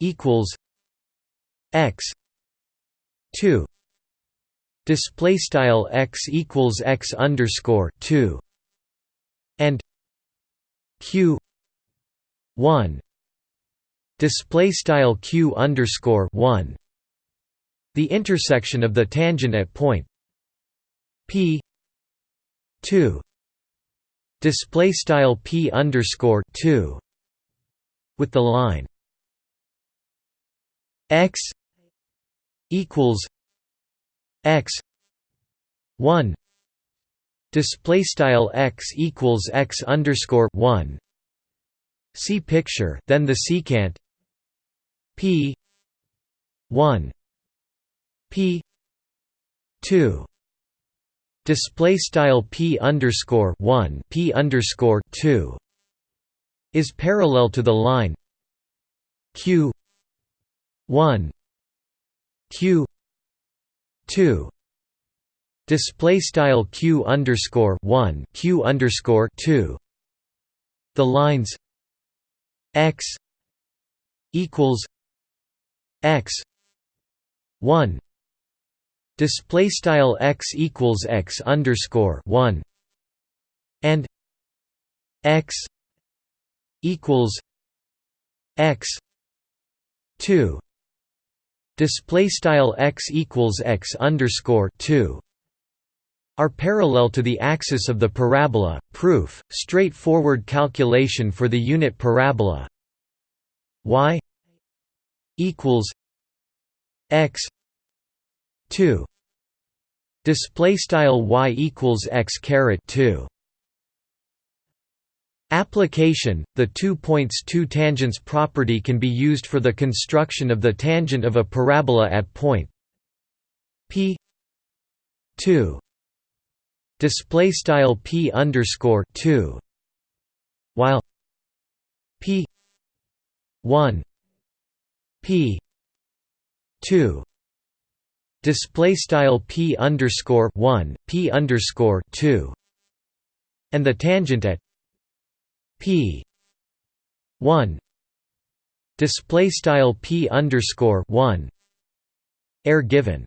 equals x 2 display style x equals x underscore 2 and q 1 display style q underscore 1 the intersection of the tangent at point p 2 display style p underscore 2 with the line x equals x 1 display style x equals x underscore 1 see picture then the secant p 1 p 2 display style p underscore 1 p underscore 2 is parallel to the line q 1 q 2 display style q underscore 1 q underscore 2 the lines x equals x 1 display style x equals x underscore 1 and x equals x 2 display style x equals x underscore 2 are parallel to the axis of the parabola. Proof: straightforward calculation for the unit parabola. Y equals x 2 display style y equals x caret 2 Application The two points two tangents property can be used for the construction of the tangent of a parabola at point p 2 display style p underscore 2 while p 1 p 2 display style p underscore 1 p underscore 2 and the tangent at p 1 display style p underscore 1 air given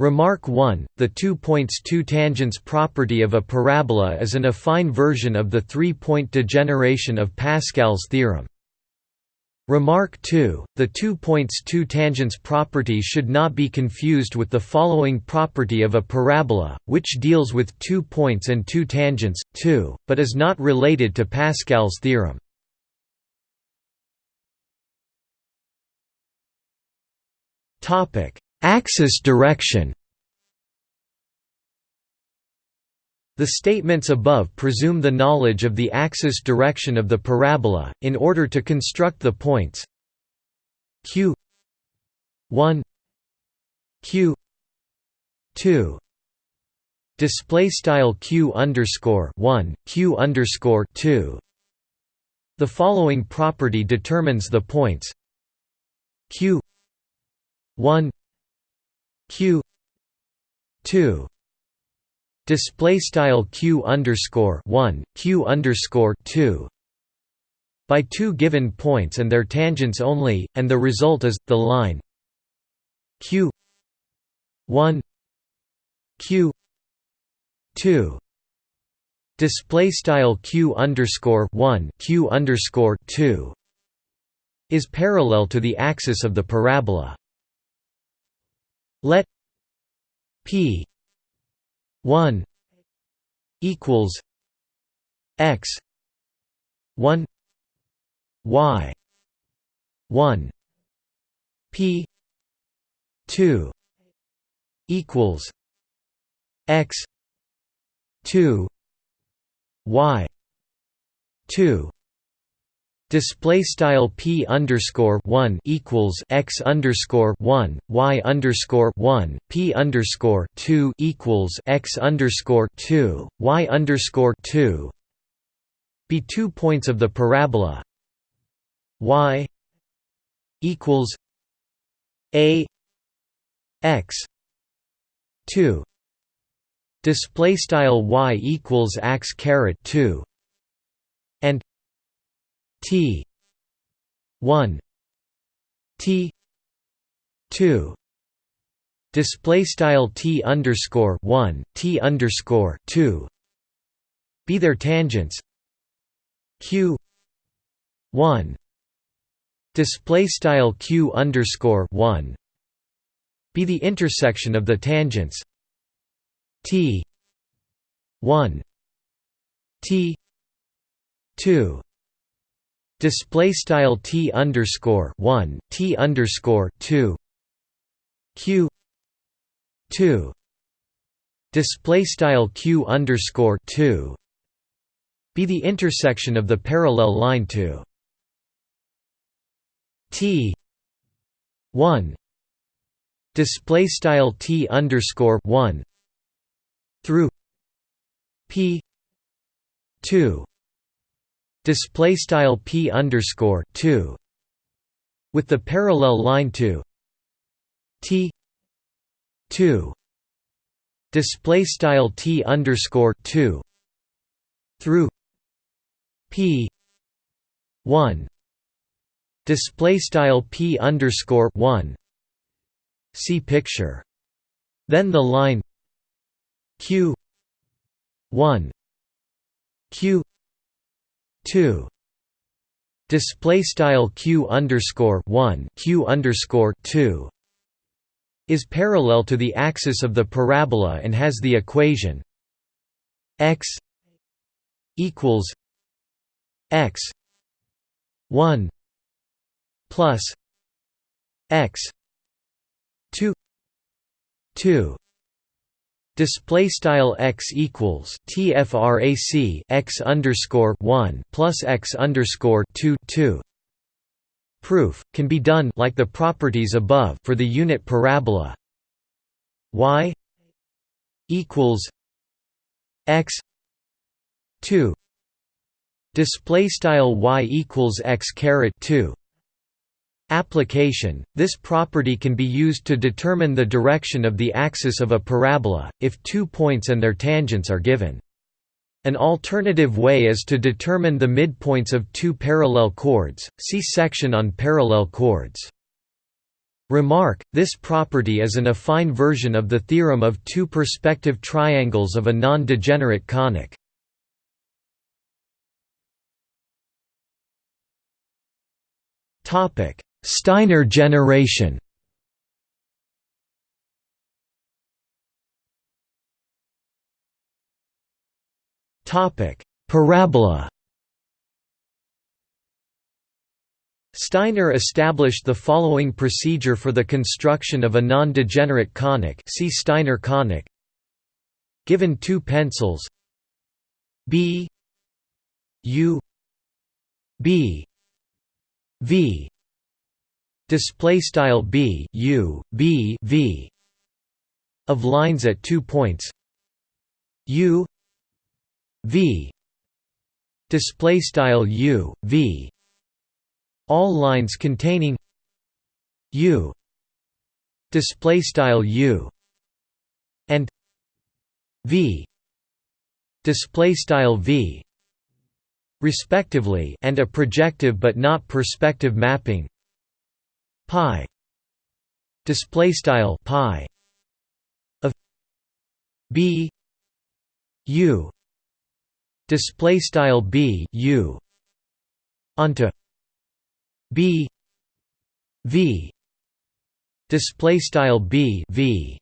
Remark 1, the two points two tangents property of a parabola is an affine version of the three-point degeneration of Pascal's theorem. Remark 2, the two points two tangents property should not be confused with the following property of a parabola, which deals with two points and two tangents, too, but is not related to Pascal's theorem. Axis direction. The statements above presume the knowledge of the axis direction of the parabola, in order to construct the points q 1 q 2 display style q underscore 1 q underscore 2 the following property determines the points q 1 q 2 display style q underscore 1 q underscore 2 by two given points and their tangents only and the result is the line q 1 q 2 display style q underscore 1 q underscore 2 is parallel to the axis of the parabola let p 1 equals x 1 y 1 p 2 equals x 2 y 2 Display style p underscore one equals x underscore one y underscore one p underscore two equals x underscore two y underscore two. Be two points of the parabola y equals a x two. Display style y equals x caret two and T. one. T. two. Display style t underscore 1 t underscore 2 be their tangents. Q. 1 display style q underscore 1 be the intersection of the tangents. T. 1 t. 2 display style t underscore 1 t underscore 2 q 2 display style q underscore 2 be the intersection of the parallel line to t 1 display style t underscore 1 through p 2 display style p underscore 2 with the parallel line to t 2 display style t underscore 2 through p 1 display style p underscore 1 see picture. Then the line q 1 q 2 display style q underscore 1 q underscore 2 is parallel to the axis of the parabola and has the equation x equals x 1 plus x 2 2 Display style x equals tfrac x underscore one plus x underscore two two. Proof can be done like the properties above for the unit parabola. y equals x two. Display style y equals x caret two. Application – This property can be used to determine the direction of the axis of a parabola, if two points and their tangents are given. An alternative way is to determine the midpoints of two parallel chords, see section on parallel chords. Remark, this property is an affine version of the theorem of two perspective triangles of a non-degenerate conic. Topic Steiner generation. Topic: Parabola. Steiner established the following procedure for the construction of a non-degenerate conic see Steiner conic. Given two pencils. B. U. B. V display style b u b v of lines at two points. U v display style u v all lines containing u display style u and v display style v respectively and a projective but not perspective mapping pi display style pi of b u display style b u onto b v display style b v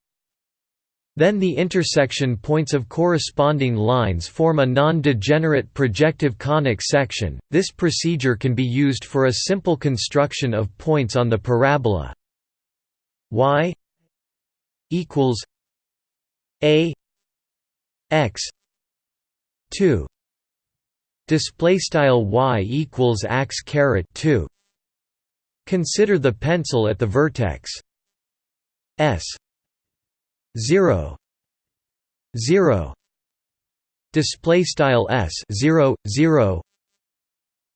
then the intersection points of corresponding lines form a non-degenerate projective conic section. This procedure can be used for a simple construction of points on the parabola. Y equals a x 2 display style y equals x caret 2 consider the pencil at the vertex s 0 0 display style s 0 0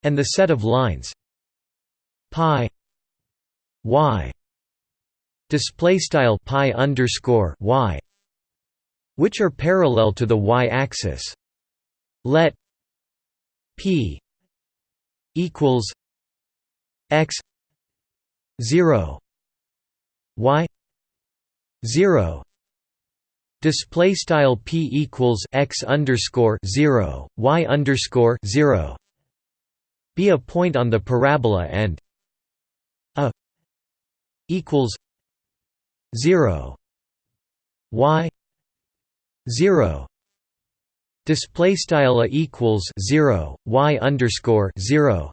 and the set of lines pi y display style pi underscore y which are parallel to the y-axis let p equals x 0 y zero display style p equals x underscore zero y underscore zero. Be a point on the parabola and a equals zero y zero. Display style a equals zero y underscore zero.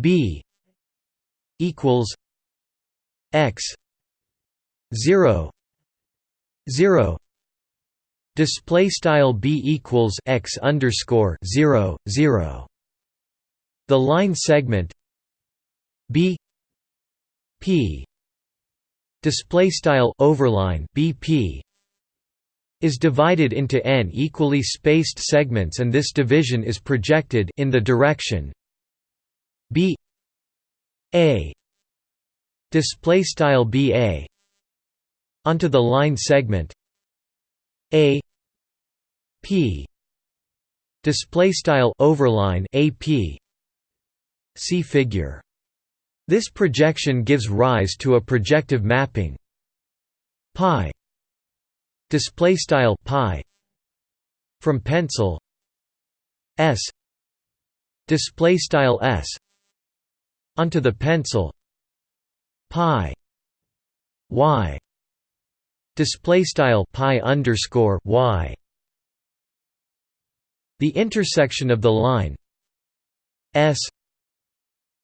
B equals x zero 0 display style b equals x underscore 0 0 the line segment b p. Display style overline bp is divided into n equally spaced segments and this division is projected in the direction b a. Display style ba onto the line segment. A p display style overline ap see figure. This projection gives rise to a projective mapping. Pi display style pi from pencil s display style s onto the pencil pi y display style pi underscore y the intersection of the line s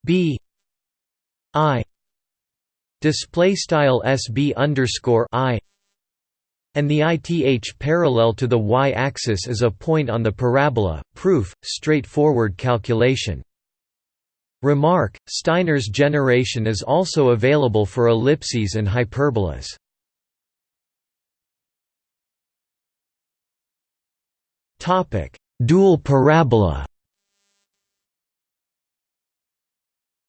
b i display style sb underscore i and the ith parallel to the y-axis is a point on the parabola. Proof: straightforward calculation. Remark: Steiner's generation is also available for ellipses and hyperbolas. Dual parabola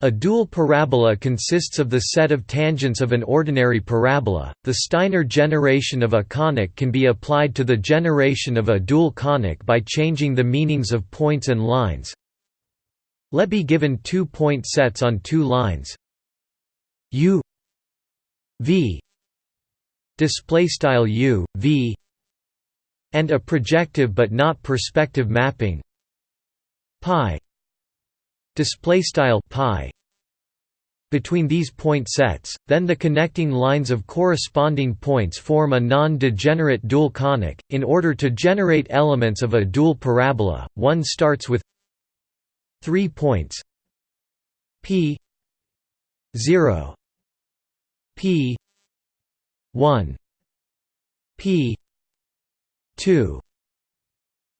A dual parabola consists of the set of tangents of an ordinary parabola. The Steiner generation of a conic can be applied to the generation of a dual conic by changing the meanings of points and lines. Let be given two point sets on two lines u v display style u v and a projective but not perspective mapping. Pi display style pi between these point sets then the connecting lines of corresponding points form a non-degenerate dual conic in order to generate elements of a dual parabola. One starts with 3 points p 0 p 1 p 2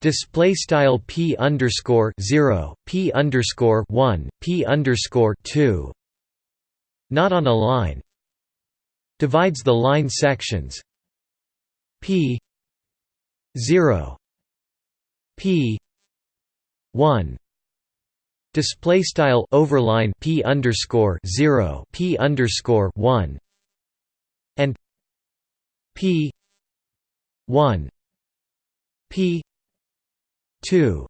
display style p underscore 0 p underscore 1 p underscore 2 not on a line. Divides the line sections. P 0 p 1 display style overline p underscore 0 p underscore 1 and p 1 p 2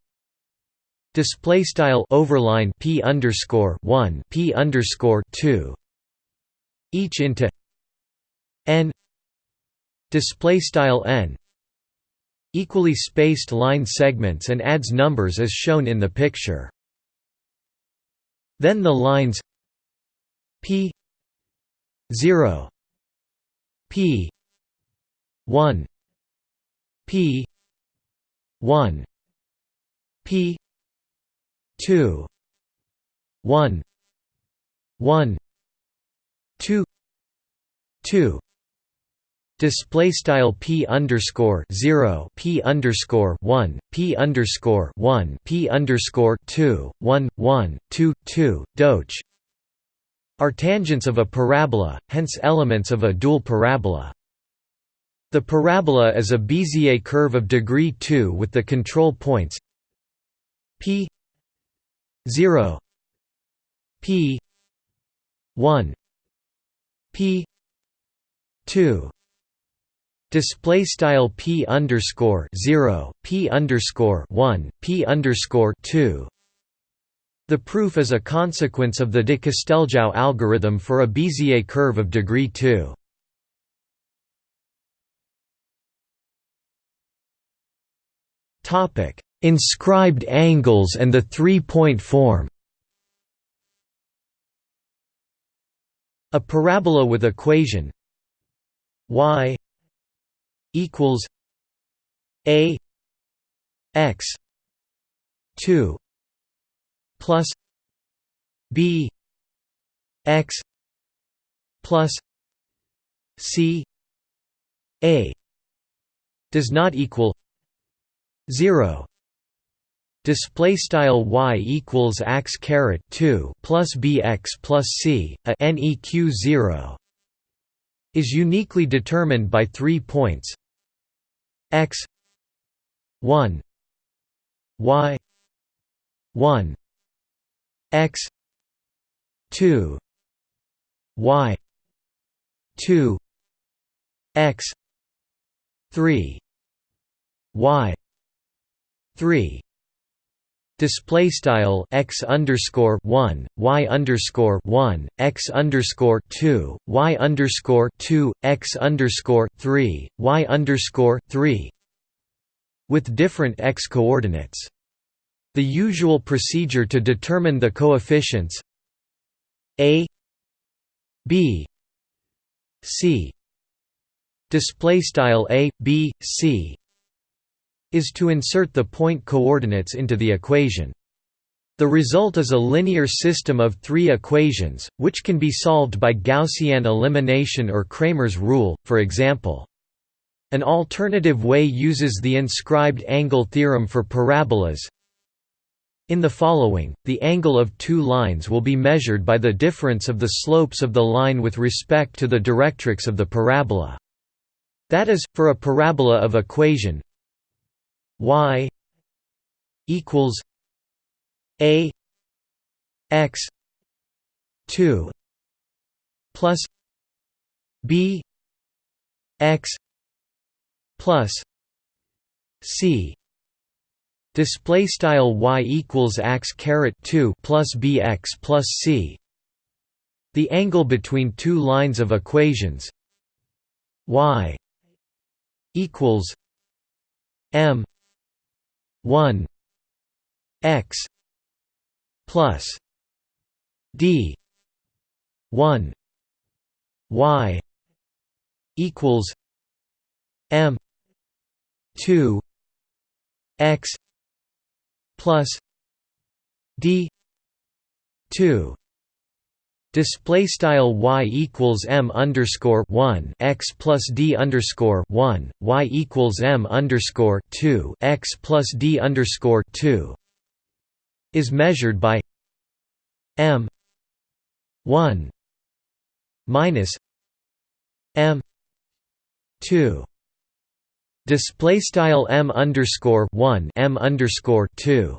display style overline p underscore 1 p underscore 2 each into n display style n equally spaced line segments and adds numbers as shown in the picture. Then the lines p 0 p 1 p 1 p 2 1 1 2 2 display style p underscore 0 p underscore 1 p underscore 1 p underscore 2 1 1 2 2 doge. Are tangents of a parabola hence elements of a dual parabola the parabola is a Bézier curve of degree 2 with the control points p 0 p 1 p 2 display style p underscore 0 p underscore 1 p underscore 2 the proof is a consequence of the de Casteljau algorithm for a Bézier curve of degree 2 Topic: Inscribed angles and the three-point form. A parabola with equation y equals a x 2 plus b x plus c a does not equal 0 display style y equals x caret 2 plus bx plus c a neq 0 is uniquely determined by three points. X 1 y 1 x 2 y 2 x 3 y 3 display style x underscore 1 y underscore 1 x underscore 2 y underscore 2 x underscore 3 y underscore 3 with different x coordinates. The usual procedure to determine the coefficients a b c. Display style a b c is to insert the point coordinates into the equation. The result is a linear system of three equations, which can be solved by Gaussian elimination or Cramer's rule, for example. An alternative way uses the inscribed angle theorem for parabolas. In the following, the angle of two lines will be measured by the difference of the slopes of the line with respect to the directrix of the parabola. That is, for a parabola of equation y equals a x 2 plus b x plus c. Display style y equals x caret 2 plus bx plus c. The angle between two lines of equations y equals m 1 x plus d 1 y equals m 2 x plus d 2 Display style y equals m underscore one x plus d underscore one y equals m underscore two x plus d underscore two is measured by m one minus m two. Display style m underscore one m underscore two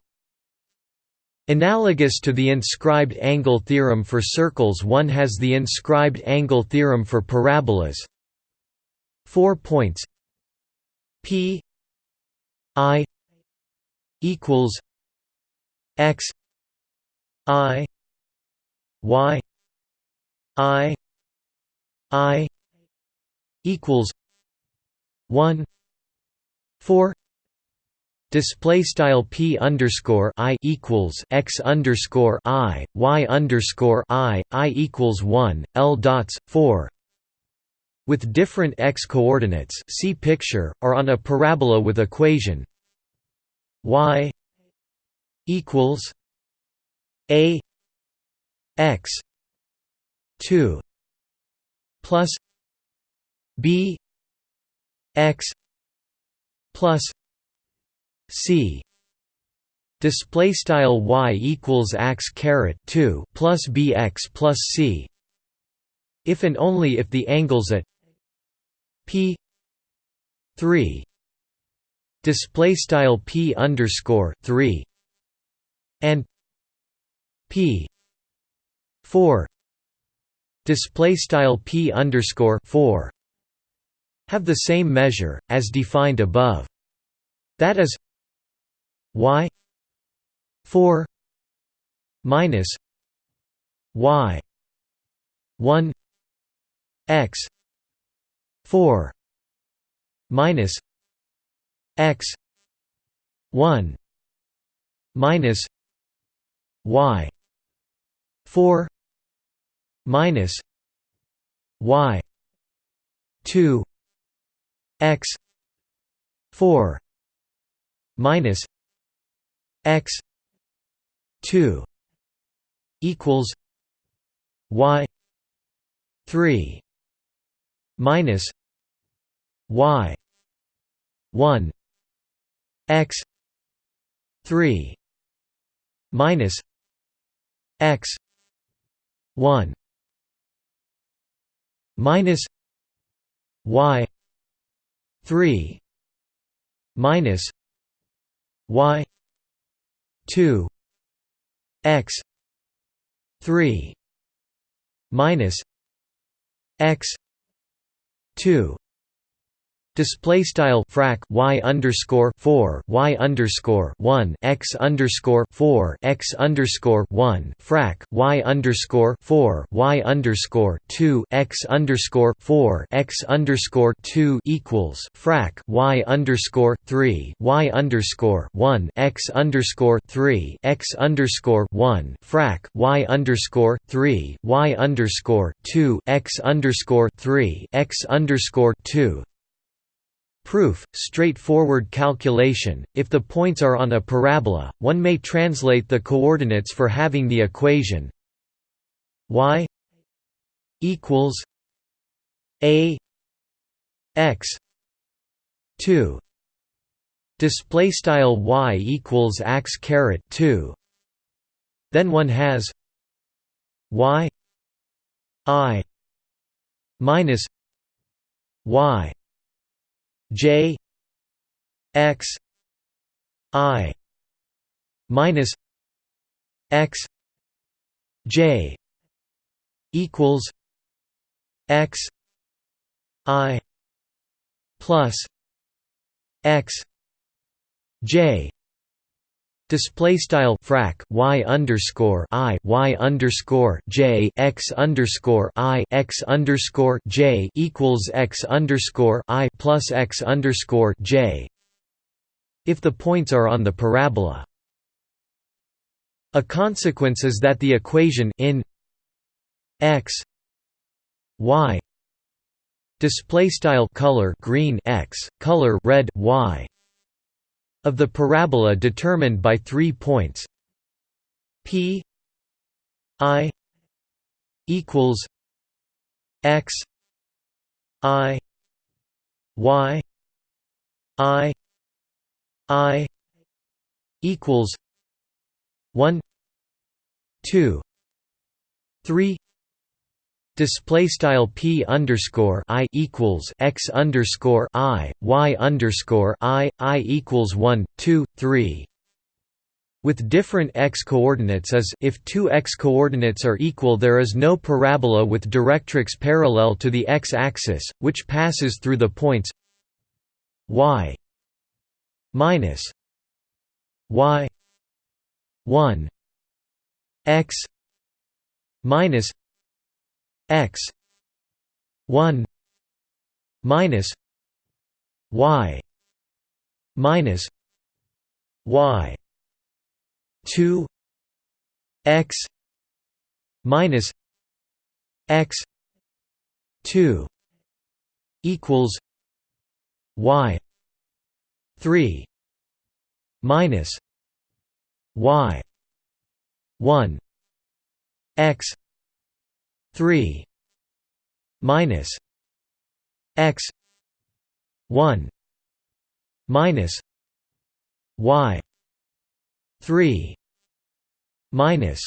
Analogous to the inscribed angle theorem for circles one has the inscribed angle theorem for parabolas. Four points P I equals X I Y I I equals one four Display style p underscore i equals x underscore i y underscore i i equals one l dots four with different x coordinates. See picture or on a parabola with equation y equals a x two plus b x plus c. Display style y equals x caret 2 plus bx plus c. If and only if the angles at p 3 display style p underscore 3 and p 4 display style p underscore 4 have the same measure as defined above. That is y 4 minus y 1 x 4 minus x 1 minus y 4 minus y 2 x 4 minus x 2 equals y 3 minus y 1 x 3 minus x 1 minus y 3 minus y 2 x 3 minus x 2 Display style frac y underscore four y underscore one x underscore four x underscore one frac y underscore four y underscore two x underscore four x underscore two equals frac y underscore three y underscore one x underscore three x underscore one frac y underscore three y underscore two x underscore three x underscore two Proof, straightforward calculation, if the points are on a parabola, one may translate the coordinates for having the equation y equals a x 2 display style y equals x caret 2 then one has y i minus y J X I minus X J equals X I plus X J Display style frac y underscore i y underscore j x underscore i x underscore j equals x underscore i plus x underscore j. If the points are on the parabola, a consequence is that the equation in x y display style color green x color red y of the parabola determined by three points. P i equals x i y i i equals 1 2 3 display style p underscore i equals x underscore i y underscore i i equals 1 2 3 with different x coordinates is if two x coordinates are equal there is no parabola with directrix parallel to the x-axis which passes through the points y minus y 1 x minus x 1 minus y minus y 2 x minus x 2 equals y 3 minus y 1 x 3 minus x 1 minus y 3 minus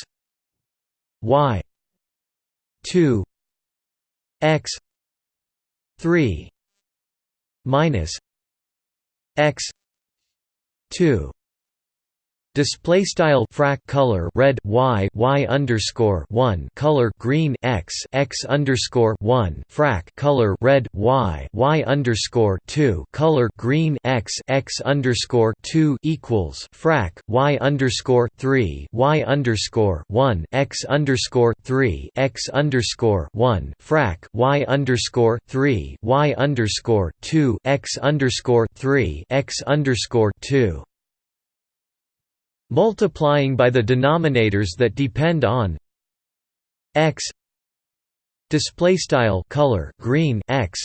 y 2 x 3 minus x 2 Display style frac color red y y underscore one color green x x underscore one frac color red y y underscore two color green x x underscore two equals frac y underscore three y underscore one x underscore three x underscore one frac y underscore three y underscore two x underscore three x underscore two multiplying by the denominators that depend on x display style color green x.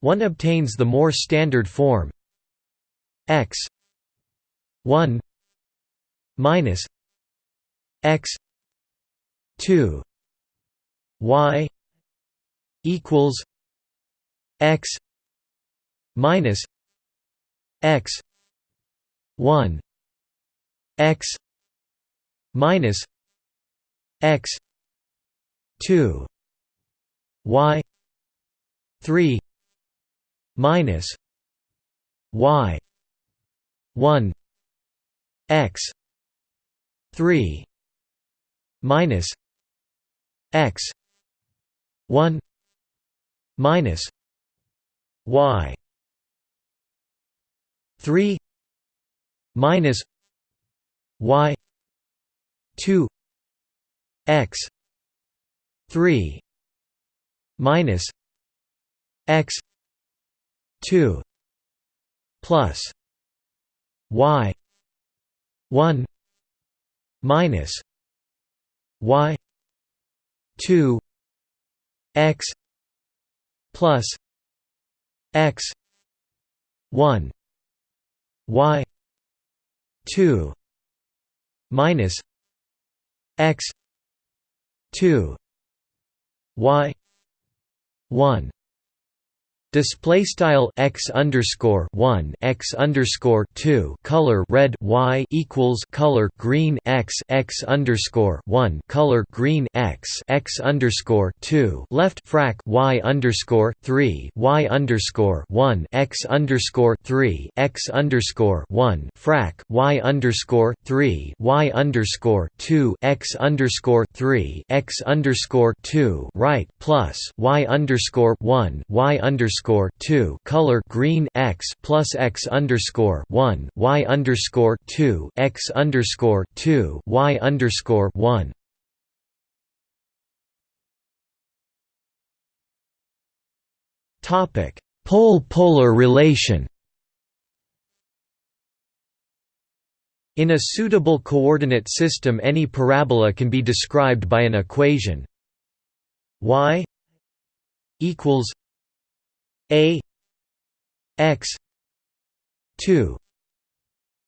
One obtains the more standard form x 1 minus x 2 y equals x minus x 1 x minus x 2 y 3 minus y 1 x 3 minus x 1 minus y 3 minus y 2 x 3 minus x 2 plus y 1 minus y 2 x plus x 1 y 2 minus x 2 y 1 Display style x underscore one x underscore two color red y equals color green x x underscore one color green x x underscore two left frac y underscore three y underscore one x underscore three x underscore one frac y underscore three y underscore two x underscore three x underscore two right plus y underscore one y underscore underscore two color green x plus x underscore one y underscore two x underscore two y underscore one. Topic Pole-polar relation. In a suitable coordinate system any parabola can be described by an equation y equals a x 2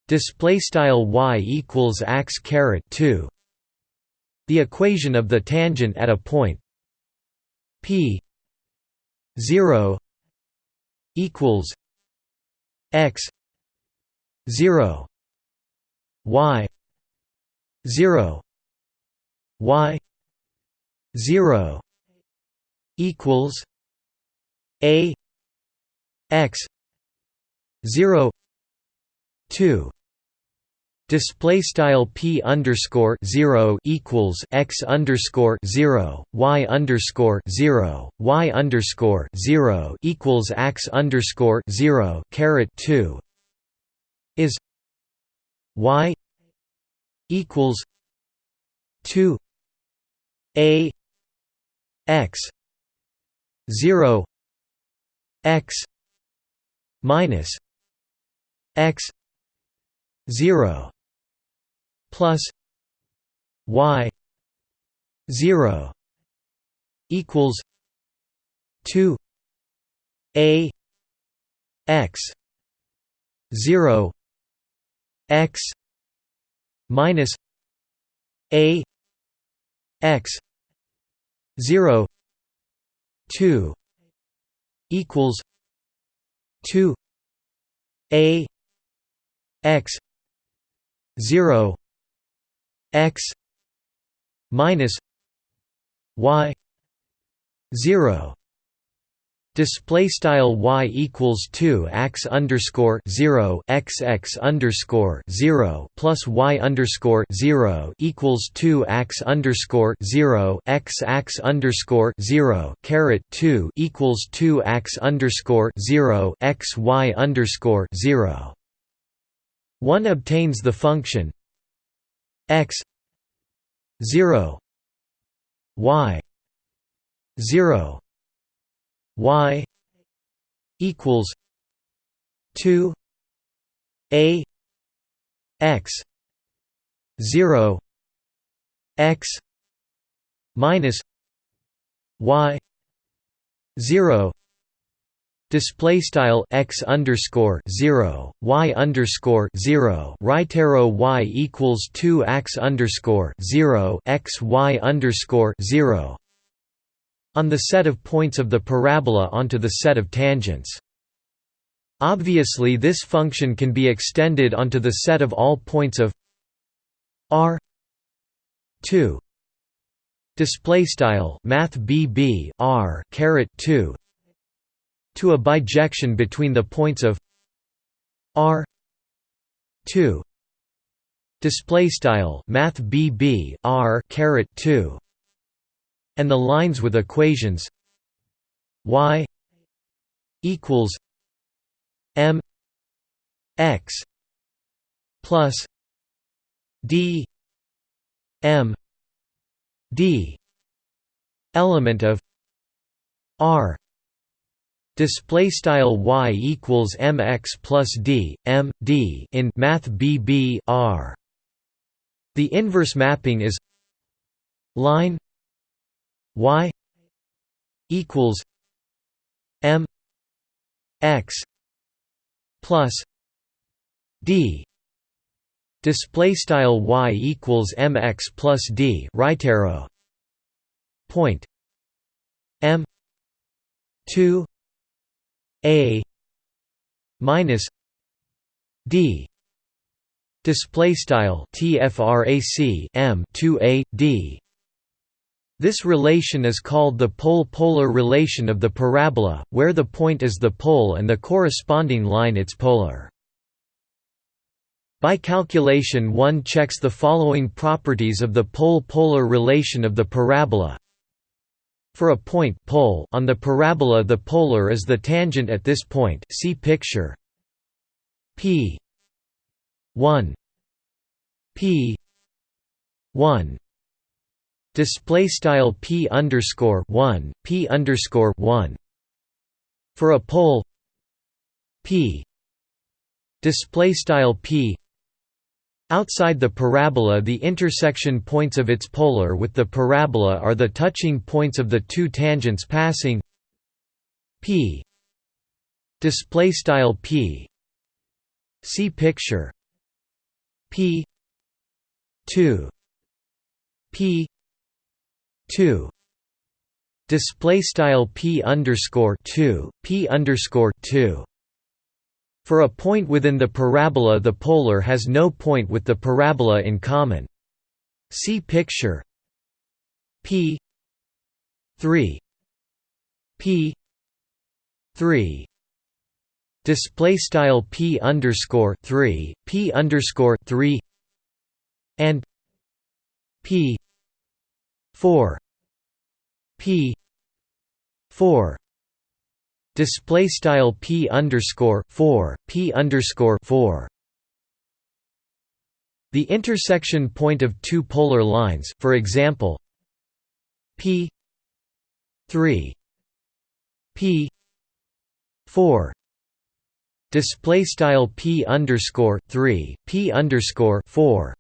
display style y equals x caret 2 the equation of the tangent at a point p 0 equals x 0 y 0 y 0 equals a x 0 2 display style p underscore 0 equals x underscore 0 y underscore 0 y underscore 0 equals x underscore 0 caret 2 is y equals 2 a x 0 x minus x 0 plus y 0 equals 2 a x 0 x minus a x 0 2 equals 2 a x 0 x minus y 0 Display style y equals two x underscore zero x x underscore zero plus y underscore zero equals two x underscore zero x x underscore zero caret two equals two x underscore zero x y underscore zero. One obtains the function x zero y zero y equals 2 a x 0 x minus y 0 display style x underscore 0 y underscore 0 right arrow y equals 2 x underscore 0 x y underscore 0 on the set of points of the parabola onto the set of tangents. Obviously this function can be extended onto the set of all points of r 2 display style math bb r caret 2 to a bijection between the points of r 2 display style math bb r caret 2 and the lines with equations y equals m x plus d m d element of r display style y equals mx plus d m d in math bb r. The inverse mapping is line y equals m x plus d. Display style y equals mx plus d. Right arrow. Point. m 2 a minus d. Display style tfrac m 2 a d this relation is called the pole-polar relation of the parabola, where the point is the pole and the corresponding line its polar. By calculation one checks the following properties of the pole-polar relation of the parabola. For a point pole on the parabola the polar is the tangent at this point see picture p 1 p 1 display style p underscore 1 p underscore 1 for a pole p. Display style p. Outside the parabola the intersection points of its polar with the parabola are the touching points of the two tangents passing. P. Display style p. See picture. P. 2 p 2 display style p underscore 2 p underscore 2 for a point within the parabola the polar has no point with the parabola in common. See picture. P 3 p 3 display style p underscore 3 p underscore 3 and p 4 p 4 display style p underscore 4 p underscore 4 the intersection point of two polar lines for example p 3 p 4 display style p underscore 3 p underscore 4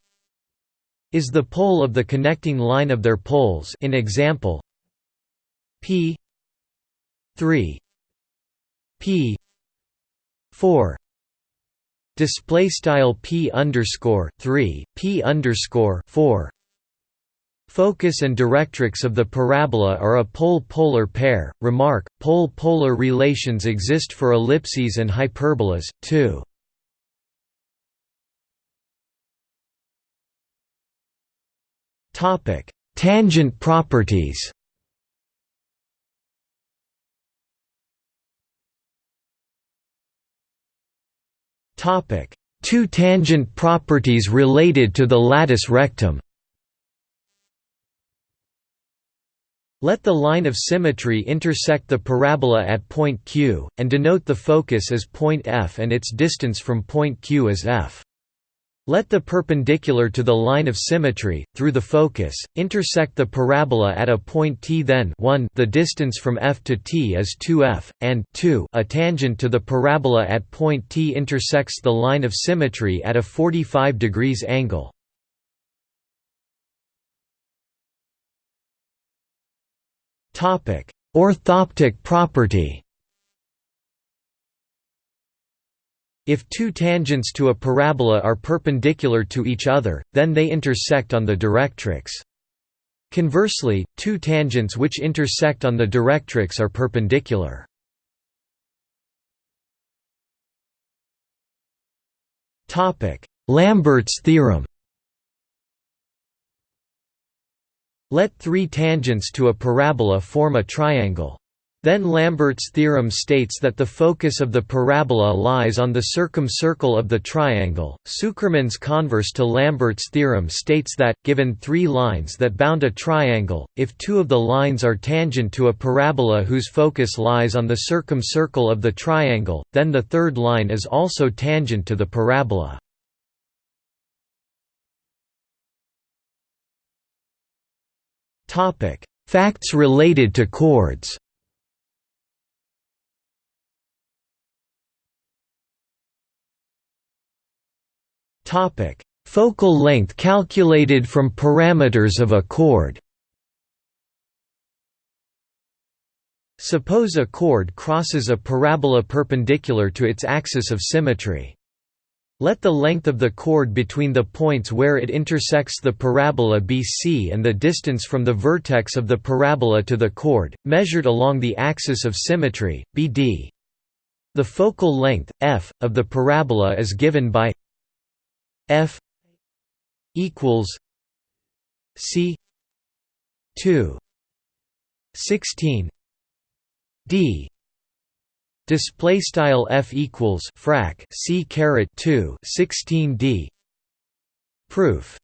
is the pole of the connecting line of their poles in example p 3 p 4 display style p underscore 3 p underscore 4 Focus and directrix of the parabola are a pole-polar pair. Remark: pole-polar relations exist for ellipses and hyperbolas too. Topic: Tangent properties. Topic: Two tangent properties related to the latus rectum. Let the line of symmetry intersect the parabola at point Q, and denote the focus as point F and its distance from point Q as f. Let the perpendicular to the line of symmetry, through the focus, intersect the parabola at a point t then 1 the distance from f to t is 2f, and 2 a tangent to the parabola at point t intersects the line of symmetry at a 45 degrees angle. Orthoptic property If two tangents to a parabola are perpendicular to each other, then they intersect on the directrix. Conversely, two tangents which intersect on the directrix are perpendicular. Lambert's theorem Let three tangents to a parabola form a triangle. Then Lambert's theorem states that the focus of the parabola lies on the circumcircle of the triangle. Tsukerman's converse to Lambert's theorem states that, given three lines that bound a triangle, if two of the lines are tangent to a parabola whose focus lies on the circumcircle of the triangle, then the third line is also tangent to the parabola. Facts related to chords Topic: Focal length calculated from parameters of a chord. Suppose a chord crosses a parabola perpendicular to its axis of symmetry. Let the length of the chord between the points where it intersects the parabola be c and the distance from the vertex of the parabola to the chord, measured along the axis of symmetry, be d. The focal length, f, of the parabola is given by F equals C two sixteen D display style F equals frac C caret 2 16 D proof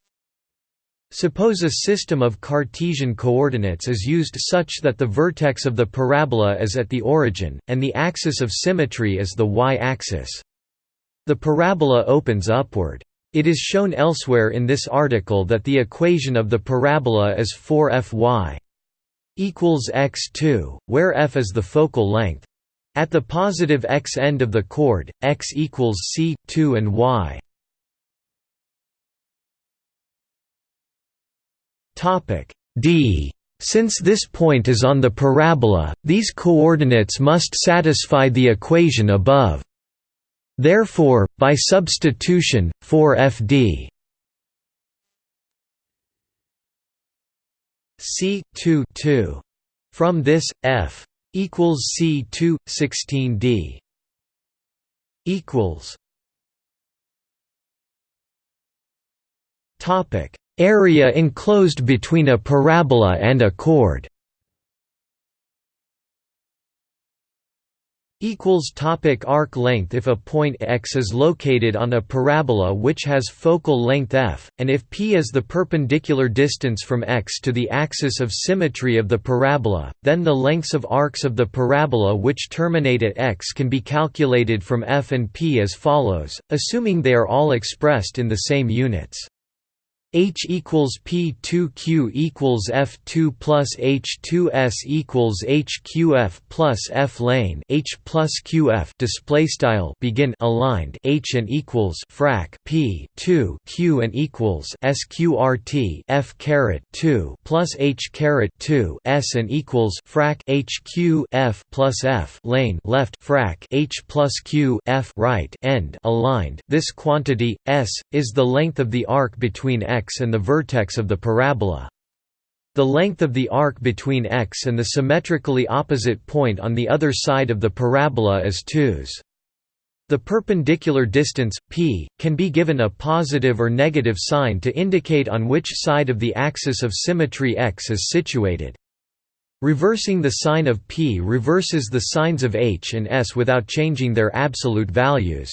Suppose a system of Cartesian coordinates is used such that the vertex of the parabola is at the origin, and the axis of symmetry is the y-axis. The parabola opens upward. It is shown elsewhere in this article that the equation of the parabola is 4fy equals x2, where f is the focal length. At the positive x end of the chord, x equals c, 2 and y. d since this point is on the parabola, these coordinates must satisfy the equation above. Therefore, by substitution, 4fd c 2 2 from this f equals c 2 16 d. Equals. Topic. Area enclosed between a parabola and a chord equals topic arc length if a point x is located on a parabola which has focal length f and if p is the perpendicular distance from x to the axis of symmetry of the parabola then the lengths of arcs of the parabola which terminate at x can be calculated from f and p as follows assuming they are all expressed in the same units H equals P2Q equals F2 plus H2S equals HQF plus F lane H plus QF display style begin aligned H and equals frac P 2 Q and equals SQRT F caret 2 plus H caret 2 S and equals frac HQ F plus F lane left frac H plus Q F right end aligned. This quantity S is the length of the arc between X x and the vertex of the parabola. The length of the arc between x and the symmetrically opposite point on the other side of the parabola is 2s. The perpendicular distance, p, can be given a positive or negative sign to indicate on which side of the axis of symmetry x is situated. Reversing the sign of p reverses the signs of h and s without changing their absolute values.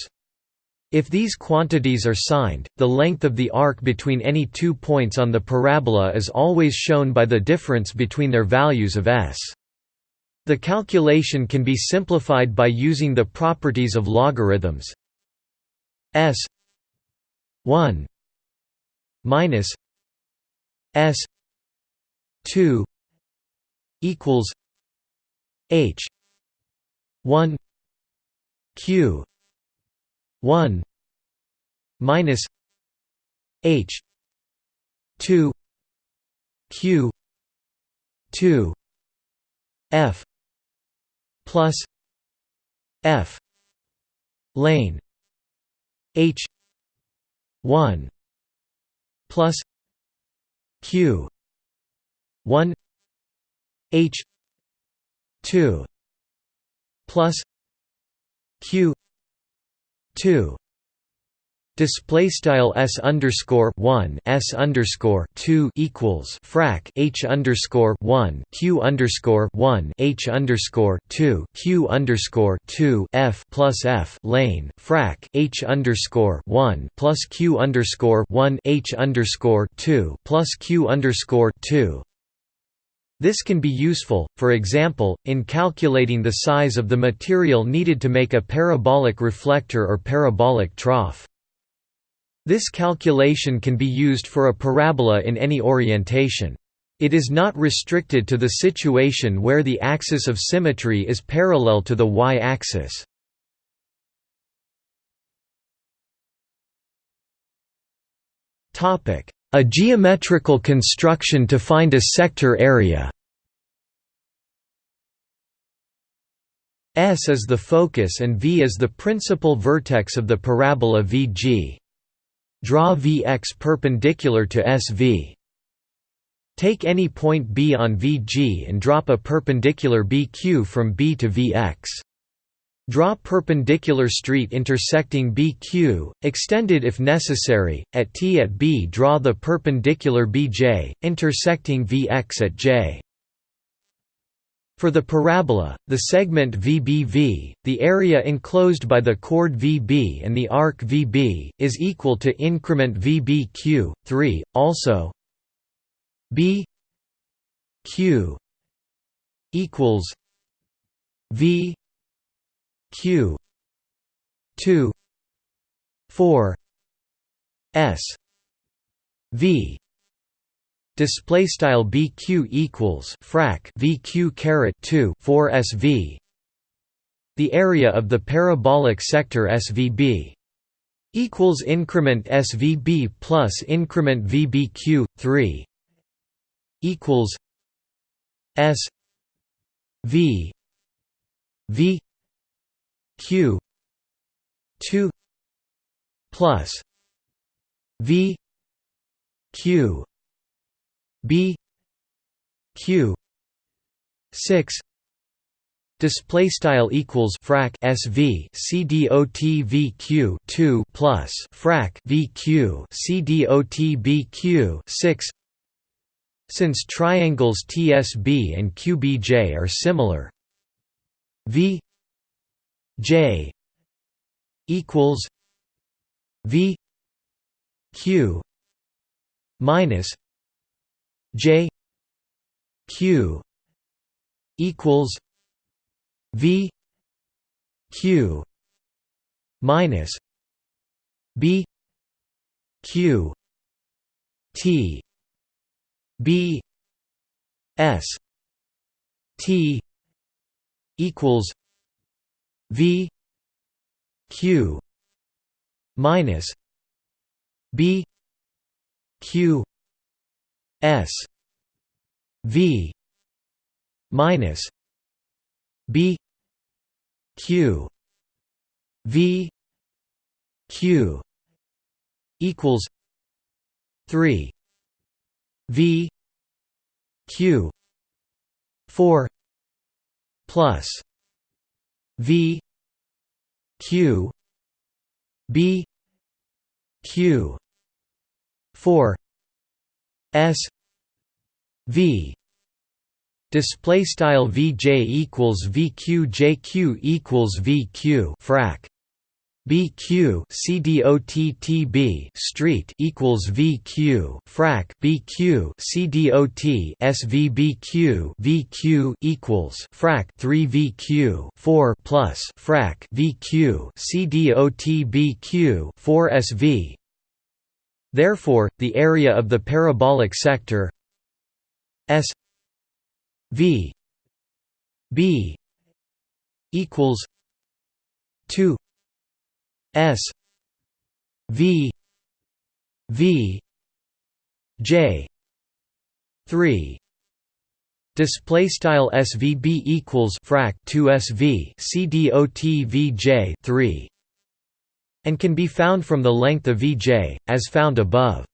If these quantities are signed, the length of the arc between any two points on the parabola is always shown by the difference between their values of s. The calculation can be simplified by using the properties of logarithms s 1 minus s 2 equals h 1 q 1 minus h 2 q 2 f plus f lane h 1 plus q 1 h 2 plus q 2 Display style s underscore one s underscore two equals frac h underscore one q underscore one h underscore two q underscore two f plus f lane frac h underscore one plus q underscore one h underscore two plus q underscore two. This can be useful, for example, in calculating the size of the material needed to make a parabolic reflector or parabolic trough. This calculation can be used for a parabola in any orientation. It is not restricted to the situation where the axis of symmetry is parallel to the y-axis. A geometrical construction to find a sector area S is the focus and V is the principal vertex of the parabola VG. Draw Vx perpendicular to SV. Take any point B on VG and drop a perpendicular BQ from B to Vx. Draw perpendicular street intersecting BQ, extended if necessary. At T at B draw the perpendicular BJ, intersecting Vx at J. For the parabola, the segment VBV, the area enclosed by the chord VB and the arc VB, is equal to increment VBQ, 3, also B Q equals V Q. 2 4 S. V. Display style bq equals frac vq caret 2 4 sv the area of the parabolic sector svb equals increment svb plus increment vbq 3 equals s v v q 2 plus v q b q 6 display style equals frac sv c dot vq 2 plus frac vq c dot bq 6 since triangles tsb and qbj are similar. V j equals v q minus J Q equals V Q minus B Q T B S T equals V Q minus B Q S V minus B Q V Q equals three V Q four plus V Q B Q four S V. Display style VJ equals VQ JQ equals VQ frac BQ CDOT street equals VQ frac BQ CDOT SVBQ VQ equals frac 3 VQ 4 plus frac VQ CDOT BQ 4 SV Therefore, the area of the parabolic sector S V B equals two S V V J three Display style svb equals frac 2 sv cdot 3 and can be found from the length of vj as found above.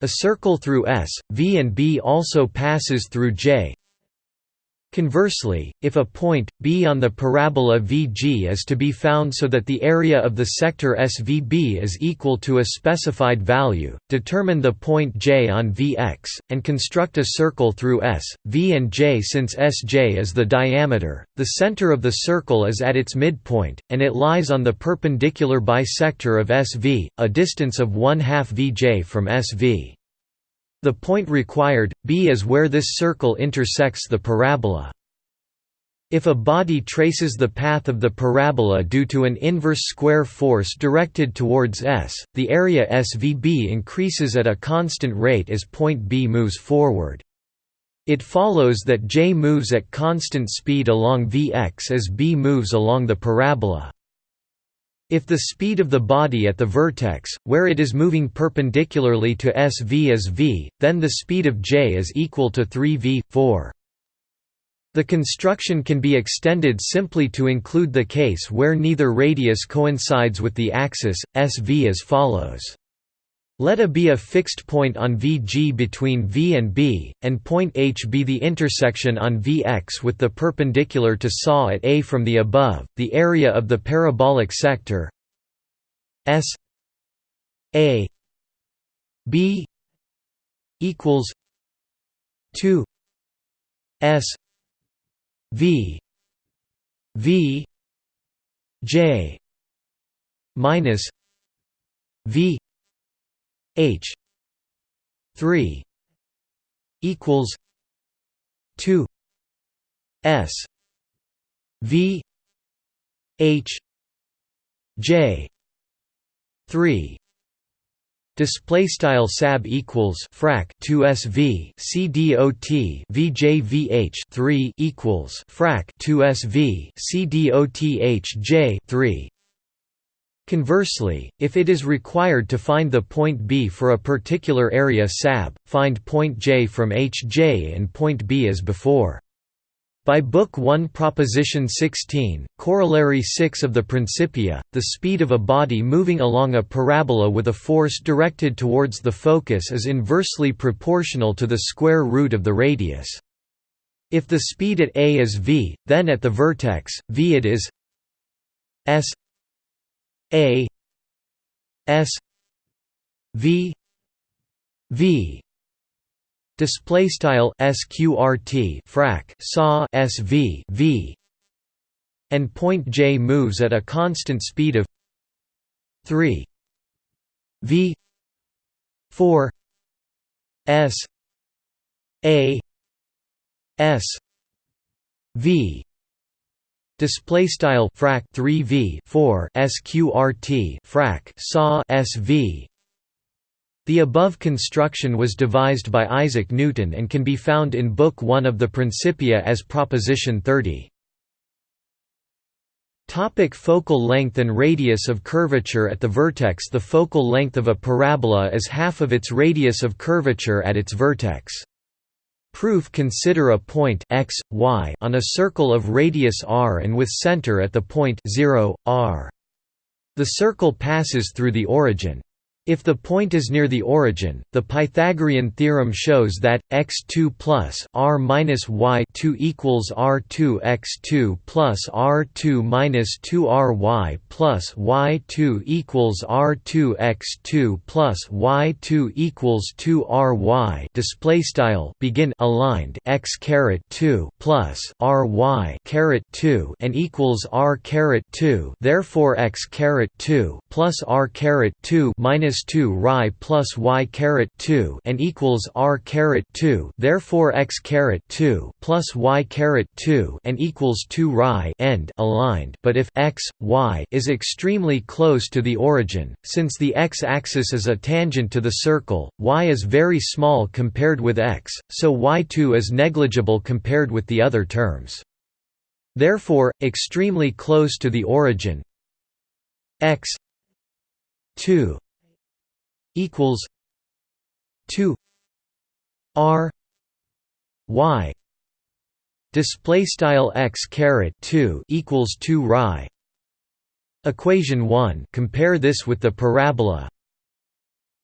A circle through S, V and B also passes through J Conversely, if a point, B on the parabola VG is to be found so that the area of the sector SVB is equal to a specified value, determine the point J on Vx, and construct a circle through S, V and J since Sj is the diameter, the center of the circle is at its midpoint, and it lies on the perpendicular bisector of SV, a distance of 1 half Vj from SV. The point required, B is where this circle intersects the parabola. If a body traces the path of the parabola due to an inverse square force directed towards S, the area SVB increases at a constant rate as point B moves forward. It follows that J moves at constant speed along Vx as B moves along the parabola. If the speed of the body at the vertex, where it is moving perpendicularly to SV is v, then the speed of j is equal to 3v, 4. The construction can be extended simply to include the case where neither radius coincides with the axis, SV as follows. Let A be a fixed point on VG between V and B, and point H be the intersection on Vx with the perpendicular to SAW at A from the above, the area of the parabolic sector S A B equals 2 S V V J minus V H. three equals two S V H J three Display style sab equals frac 2 SV C dot VJ 3 equals frac 2 SV C dot HJ 3 Conversely, if it is required to find the point B for a particular area SAB, find point J from HJ and point B as before. By Book 1 Proposition 16, Corollary 6 of the Principia, the speed of a body moving along a parabola with a force directed towards the focus is inversely proportional to the square root of the radius. If the speed at A is v, then at the vertex, v it is s a S V V. Display style sqrt frac saw SV V and point J moves at a constant speed of 3 V 4 S A S V Display style frac 3v 4 sqrt frac saw sv. The above construction was devised by Isaac Newton and can be found in Book 1 of the Principia as Proposition 30. Topic focal length and radius of curvature At the vertex The focal length of a parabola is half of its radius of curvature at its vertex. Proof Consider a point x, y on a circle of radius r and with center at the point 0, r. The circle passes through the origin. If the point is near the origin, the Pythagorean theorem shows that x2 plus r minus y2 equals r2 x2 plus r2 minus 2ry plus y2 equals r2 x2 plus y2 equals 2 ry. Display style begin aligned x caret 2 plus ry caret 2 and equals r caret 2. Therefore x caret 2 plus r caret 2 minus 2 ri plus y caret 2 and equals r caret 2 therefore x caret 2 plus y caret 2 and equals 2 ri end aligned. But if x y is extremely close to the origin since the x-axis is a tangent to the circle y is very small compared with x so y2 is negligible compared with the other terms. Therefore extremely close to the origin x 2 equals 2 r y display style x caret 2 equals 2 rhi equation 1 compare this with the parabola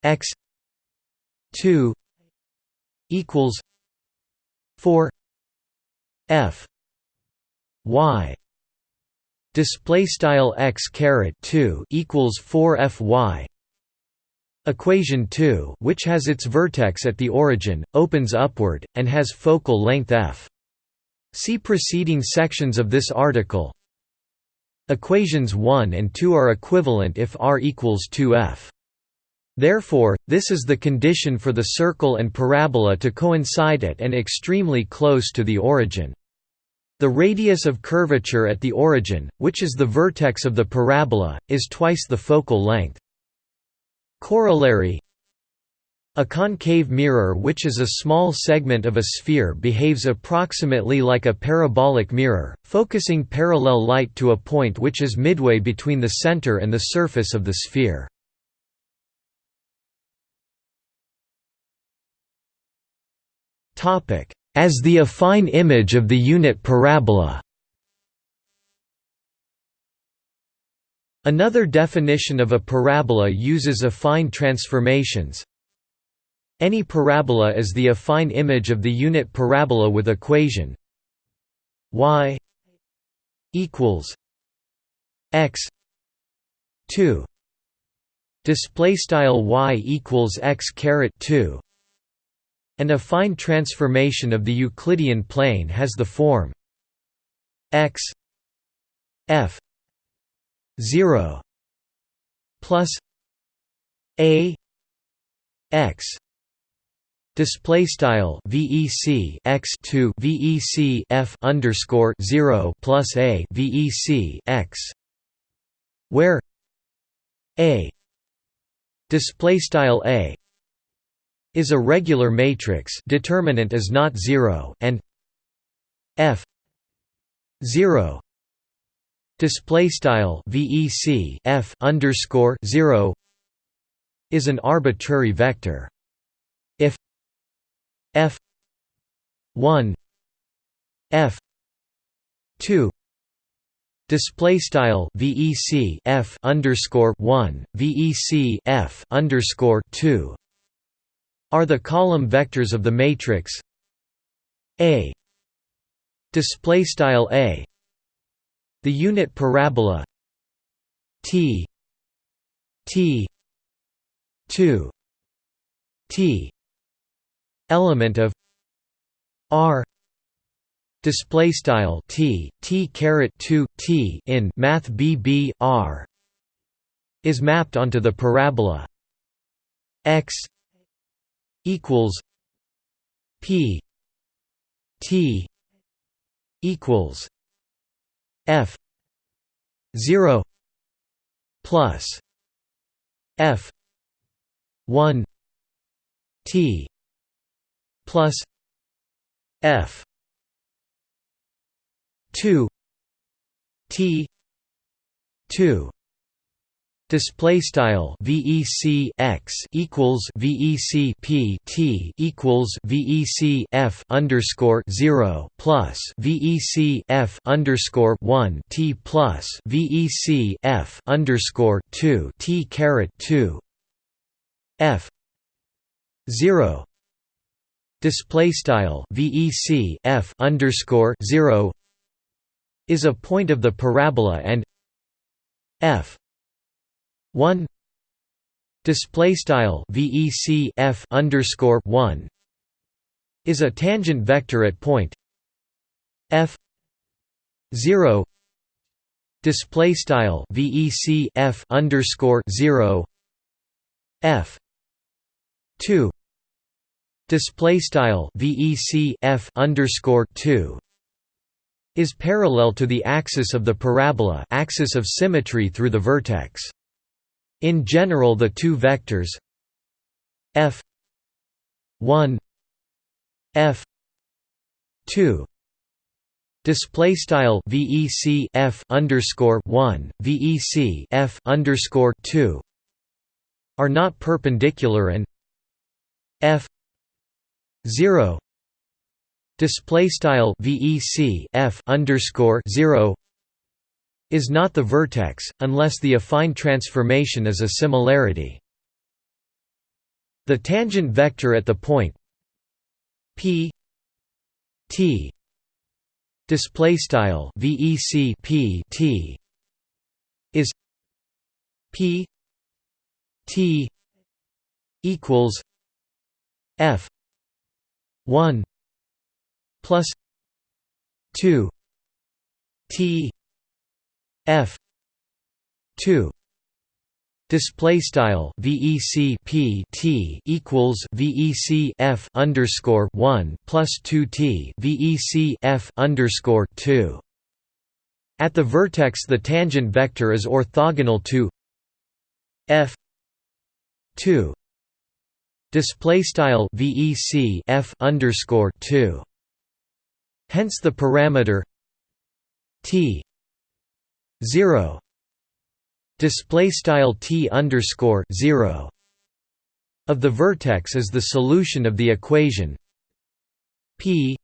x 2 equals 4 f y display style x caret 2 equals 4 fy equation 2 which has its vertex at the origin opens upward and has focal length f see preceding sections of this article equations 1 and 2 are equivalent if r equals 2f Therefore, this is the condition for the circle and parabola to coincide at and extremely close to the origin. The radius of curvature at the origin, which is the vertex of the parabola, is twice the focal length. Corollary. A concave mirror which is a small segment of a sphere behaves approximately like a parabolic mirror, focusing parallel light to a point which is midway between the center and the surface of the sphere. As the affine image of the unit parabola Another definition of a parabola uses affine transformations. Any parabola is the affine image of the unit parabola with equation y equals x 2 display style y equals x caret 2 an affine transformation of the Euclidean plane has the form x f 0 plus a x display style vec x 2 vec f underscore 0 plus a vec x where a display style a is a regular matrix determinant is not zero and f 0 display style vec f underscore 0 is an arbitrary vector. If f 1 f 2 Display style VEC F underscore one VEC F underscore two are the column vectors of the matrix A display style A the unit parabola T T 2 T element of R display style T T caret 2 T in math BB R is mapped onto the parabola. X equals P T equals F zero plus F one T plus F two T two display style vec x equals vec p t equals vec f underscore 0 plus vec f underscore 1 t plus vec f underscore 2 t caret 2 f 0 display style vec f underscore 0 is a point of the parabola and f 1 display style vec f underscore 1 is a tangent vector at point. F. 0 display style vec f underscore 0 f. 2 display style vec f underscore 2 is parallel to the axis of the parabola axis of symmetry through the vertex in general the two vectors f 1 f 2 display style vec f underscore 1 vec f underscore 2 are not perpendicular and f 0 display style vec f underscore 0 is not the vertex unless the affine transformation is a similarity. The tangent vector at the point p t display style vec p t is p t equals f 1 plus 2 t f 2 Display style VEC P T equals VEC F underscore one plus two T VEC F underscore two. At the vertex, the tangent vector is orthogonal to F two. Display style VEC F underscore two. Hence the parameter T zero. Display style t underscore 0 of the vertex is the solution of the equation. P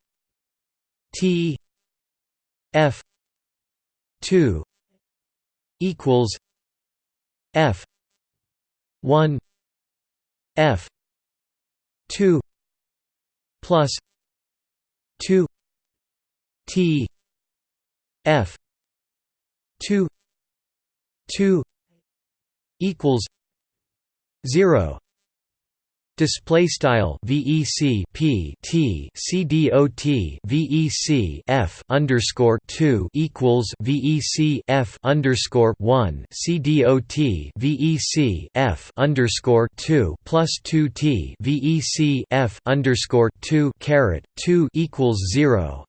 t f 2 equals f 1 f 2 plus 2 t f 2 2 equals 0 display style vec p t c dot vec f underscore 2 equals vec f underscore 1 c dot vec f underscore 2 plus 2 t vec f underscore 2 caret 2 equals 0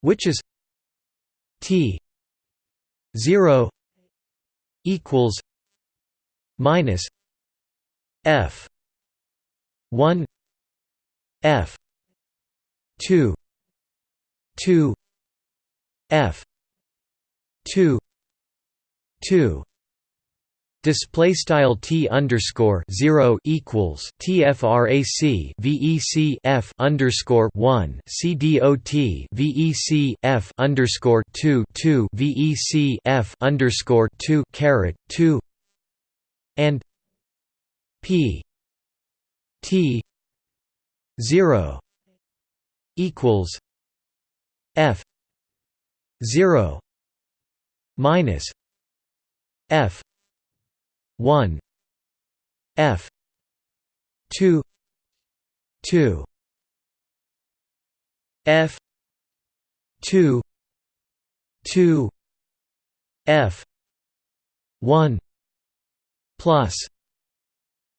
which is t 0 equals minus F one F two two F two two Display style t underscore zero equals tfrac vec f underscore one cdot vec f underscore two two vec f underscore two caret two and p t zero equals f zero minus f 1 f 2 2 f 2 2 f 1 plus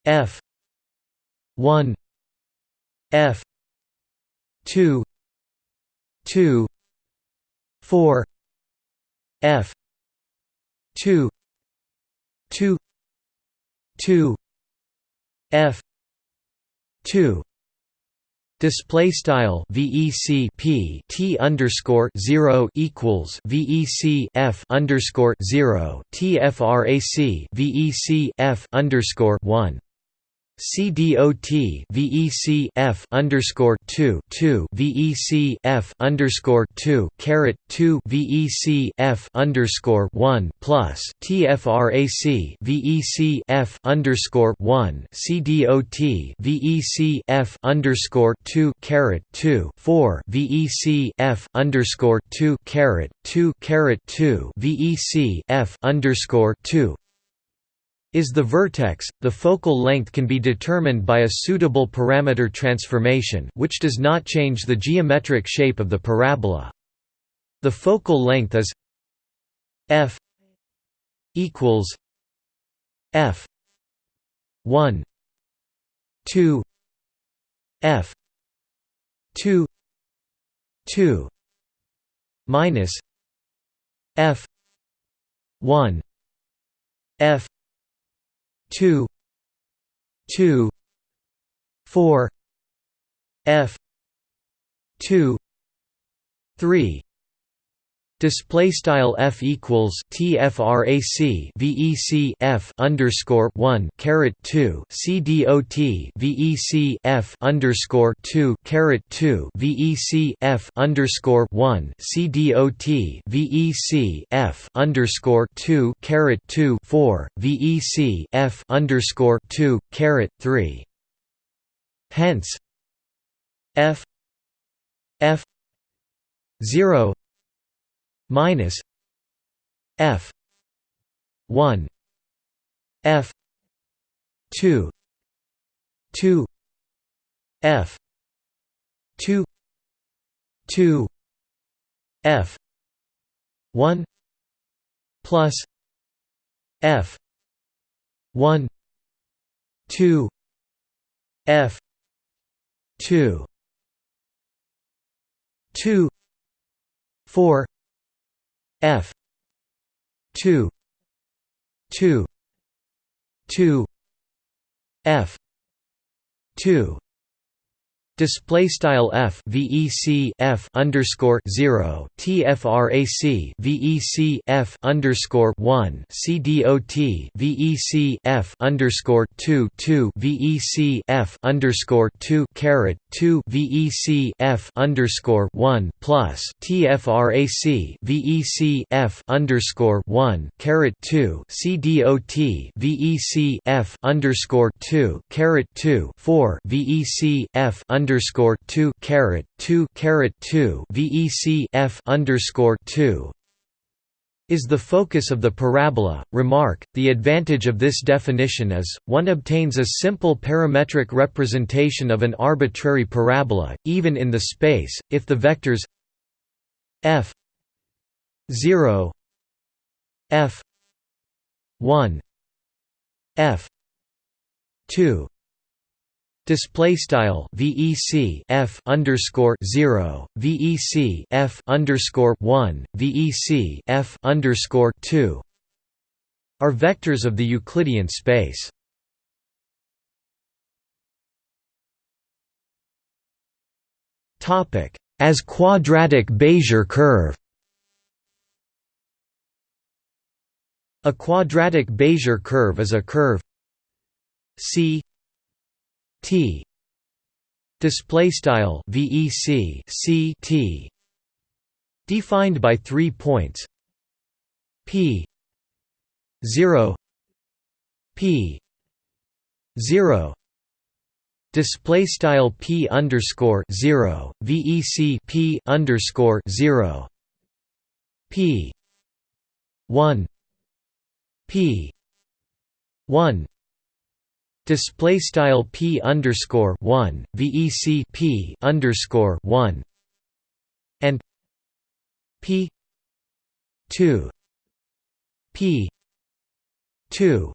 f 1 f 2 2 4 f 2 2 2 f 2 Display style VEC P T underscore zero equals VEC F underscore zero TFRAC VEC F underscore one CDOT VEC F underscore two two VEC F underscore two caret two VEC F underscore one plus TFRAC VEC F underscore one CDOT VEC F underscore two caret two four VEC F underscore two caret two caret two VEC F underscore two is the vertex, the focal length can be determined by a suitable parameter transformation which does not change the geometric shape of the parabola. The focal length is f equals f 1 2 f 2 2 minus f 1 f two two four F two three Display style f equals tfrac vec f underscore one caret two c dot vec f underscore two caret two vec f underscore one c dot vec f underscore two caret two four vec f underscore two caret three. Hence, f f zero minus f 1 f 2 2 f 2 2 f 1 plus f 1 2 f 2 2 4 F. two. two. two. F. two display style f vec f underscore zero tfrac vec f underscore one c dot vec f underscore two two vec f underscore two caret two vec f underscore one plus tfrac vec f underscore one caret two c dot vec f underscore two caret two four vec f underscore underscore two caret two caret two VEC F underscore two is the focus of the parabola. Remark, the advantage of this definition is, one obtains a simple parametric representation of an arbitrary parabola, even in the space, if the vectors f 0 f 1 f 2 Display style VEC F underscore zero VEC F underscore one VEC F underscore two are vectors of the Euclidean space. Topic as quadratic Bézier curve. A quadratic Bézier curve is a curve C T. Display style VEC C T. Defined by 3 points. P. 0 P. 0 display style P underscore 0 VEC P underscore 0 P. 1 P. 1 Display style p underscore one vec p underscore one and p two p two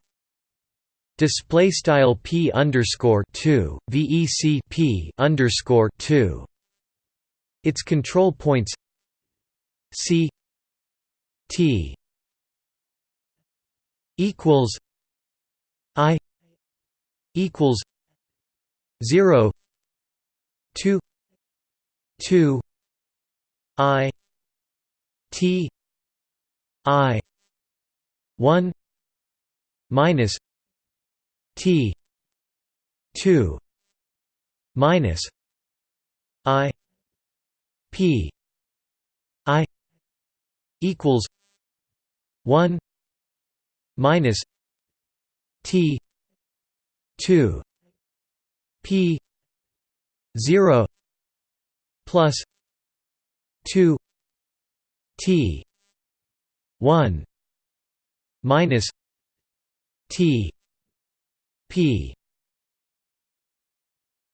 display style p underscore two vec p underscore two. Its control points c t equals equals 0 2 2 i t i 1 minus t 2 minus i p i equals 1 minus t 2 p 0 plus 2 t 1 minus t p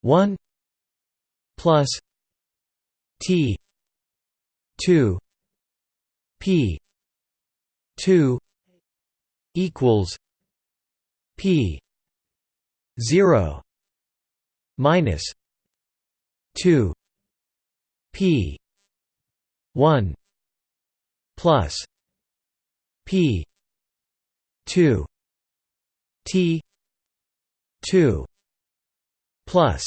1 plus t 2 p 2 equals p 0 minus 2 p 1 plus p 2 t 2 plus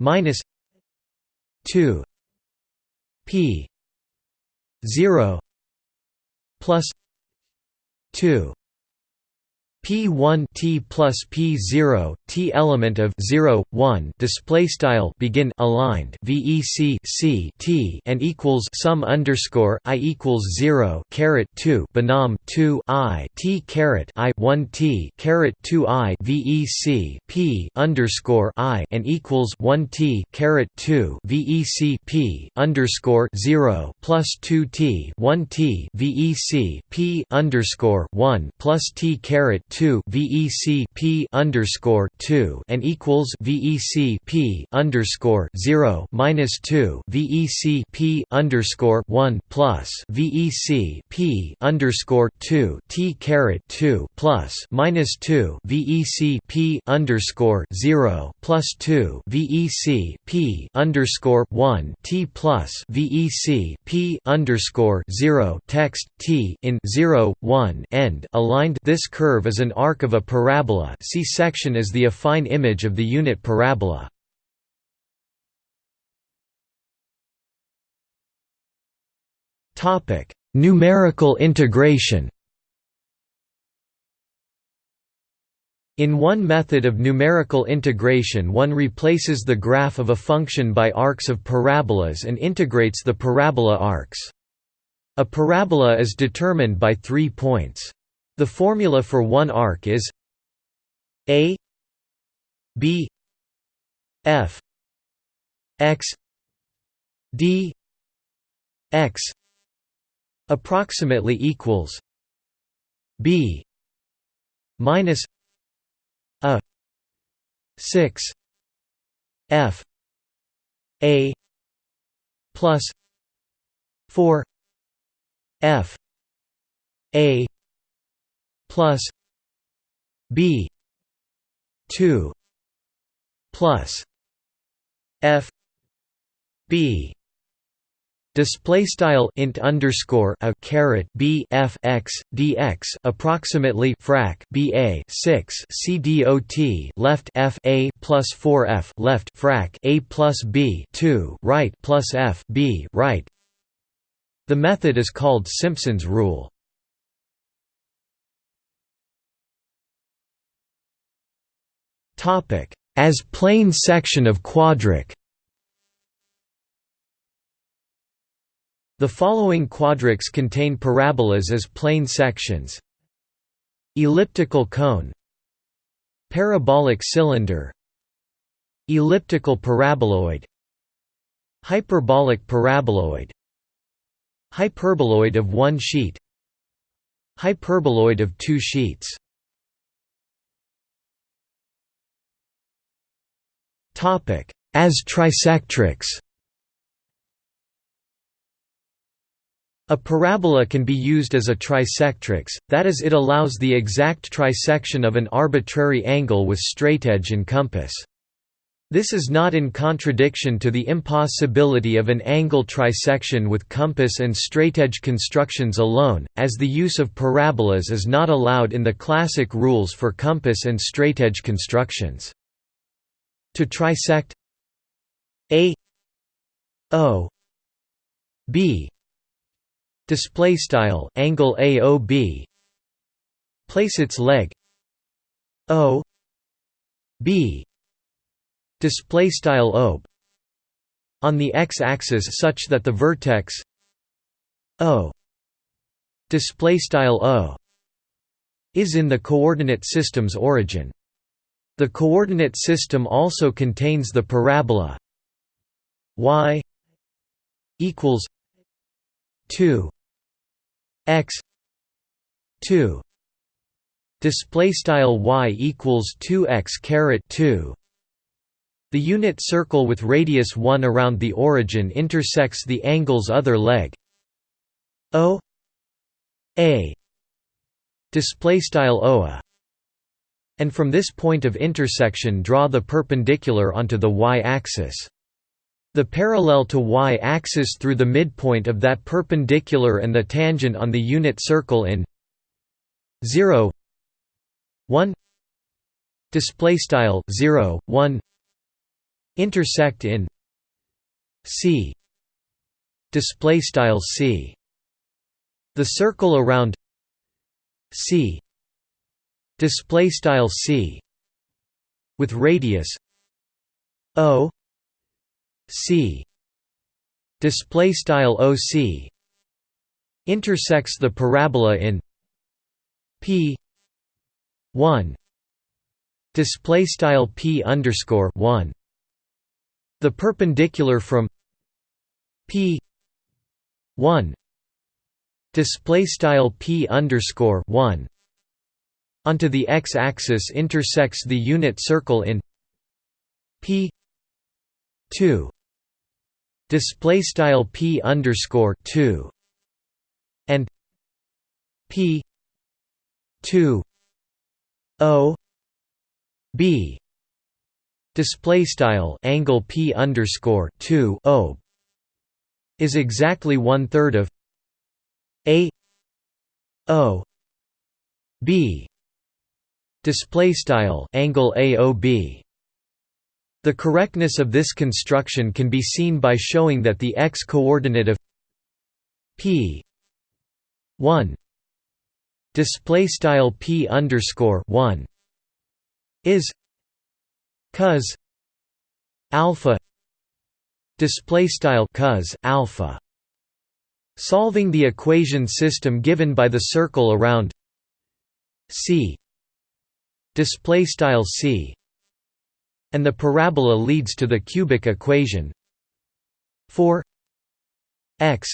minus 2 p 0 plus 2 P1 T plus P0 T element of 0 1 display style begin aligned VEC C T and equals sum underscore I equals 0 caret 2 binom 2 I T caret I 1 T caret 2 I VEC P underscore I and equals 1 T caret 2 VEC P underscore 0 plus 2 T 1 T VEC P underscore 1 plus T caret 2 VEC P underscore 2 and equals VEC P underscore 0 minus 2 VEC P underscore 1 plus VEC P underscore 2 T caret 2 plus minus 2 VEC P underscore 0 plus 2 VEC P underscore 1 T plus VEC P underscore 0 text T in 0 1 end aligned. This curve is an arc of a parabola. See section is the affine image of the unit parabola. Topic: Numerical integration In one method of numerical integration one replaces the graph of a function by arcs of parabolas and integrates the parabola arcs. A parabola is determined by three points. The formula for one arc is a b f x d x approximately equals b minus a 6 f a plus 4 f a plus b 2 plus f b display style int underscore a caret b f x dx approximately frac b a 6 c dot left f a plus 4 f left frac a plus b 2 right plus f b right. The method is called Simpson's rule. As plane section of quadric. The following quadrics contain parabolas as plane sections. Elliptical cone. Parabolic cylinder. Elliptical paraboloid. Hyperbolic paraboloid. Hyperboloid of one sheet. Hyperboloid of two sheets As trisectrix A parabola can be used as a trisectrix, that is it allows the exact trisection of an arbitrary angle with straightedge and compass. This is not in contradiction to the impossibility of an angle trisection with compass and straightedge constructions alone, as the use of parabolas is not allowed in the classic rules for compass and straightedge constructions. To trisect a o b display style angle AOB place its leg O B display style OB on the x-axis such that the vertex O display style O is in the coordinate system's origin the coordinate system also contains the parabola y equals 2 x 2 display style y equals 2x caret 2 the unit circle with radius 1 around the origin intersects the angle's other leg. O a. Display style oa and from this point of intersection draw the perpendicular onto the y-axis. The parallel to y-axis through the midpoint of that perpendicular and the tangent on the unit circle in 0 1 display style 0 1 intersect in c display style c. The circle around c display style c with radius o c display style oc intersects the parabola in p 1 display style p underscore 1 the perpendicular from p 1 display style p underscore 1 onto the x-axis intersects the unit circle in p 2 display style p underscore 2 and p 2 o b. Display style angle p underscore 2 o is exactly one third of a o b display style angle aob the correctness of this construction can be seen by showing that the x-coordinate of p 1 display style p underscore 1 is cos alpha display style cos alpha Solving the equation system given by the circle around C display style C and the parabola leads to the cubic equation. 4 x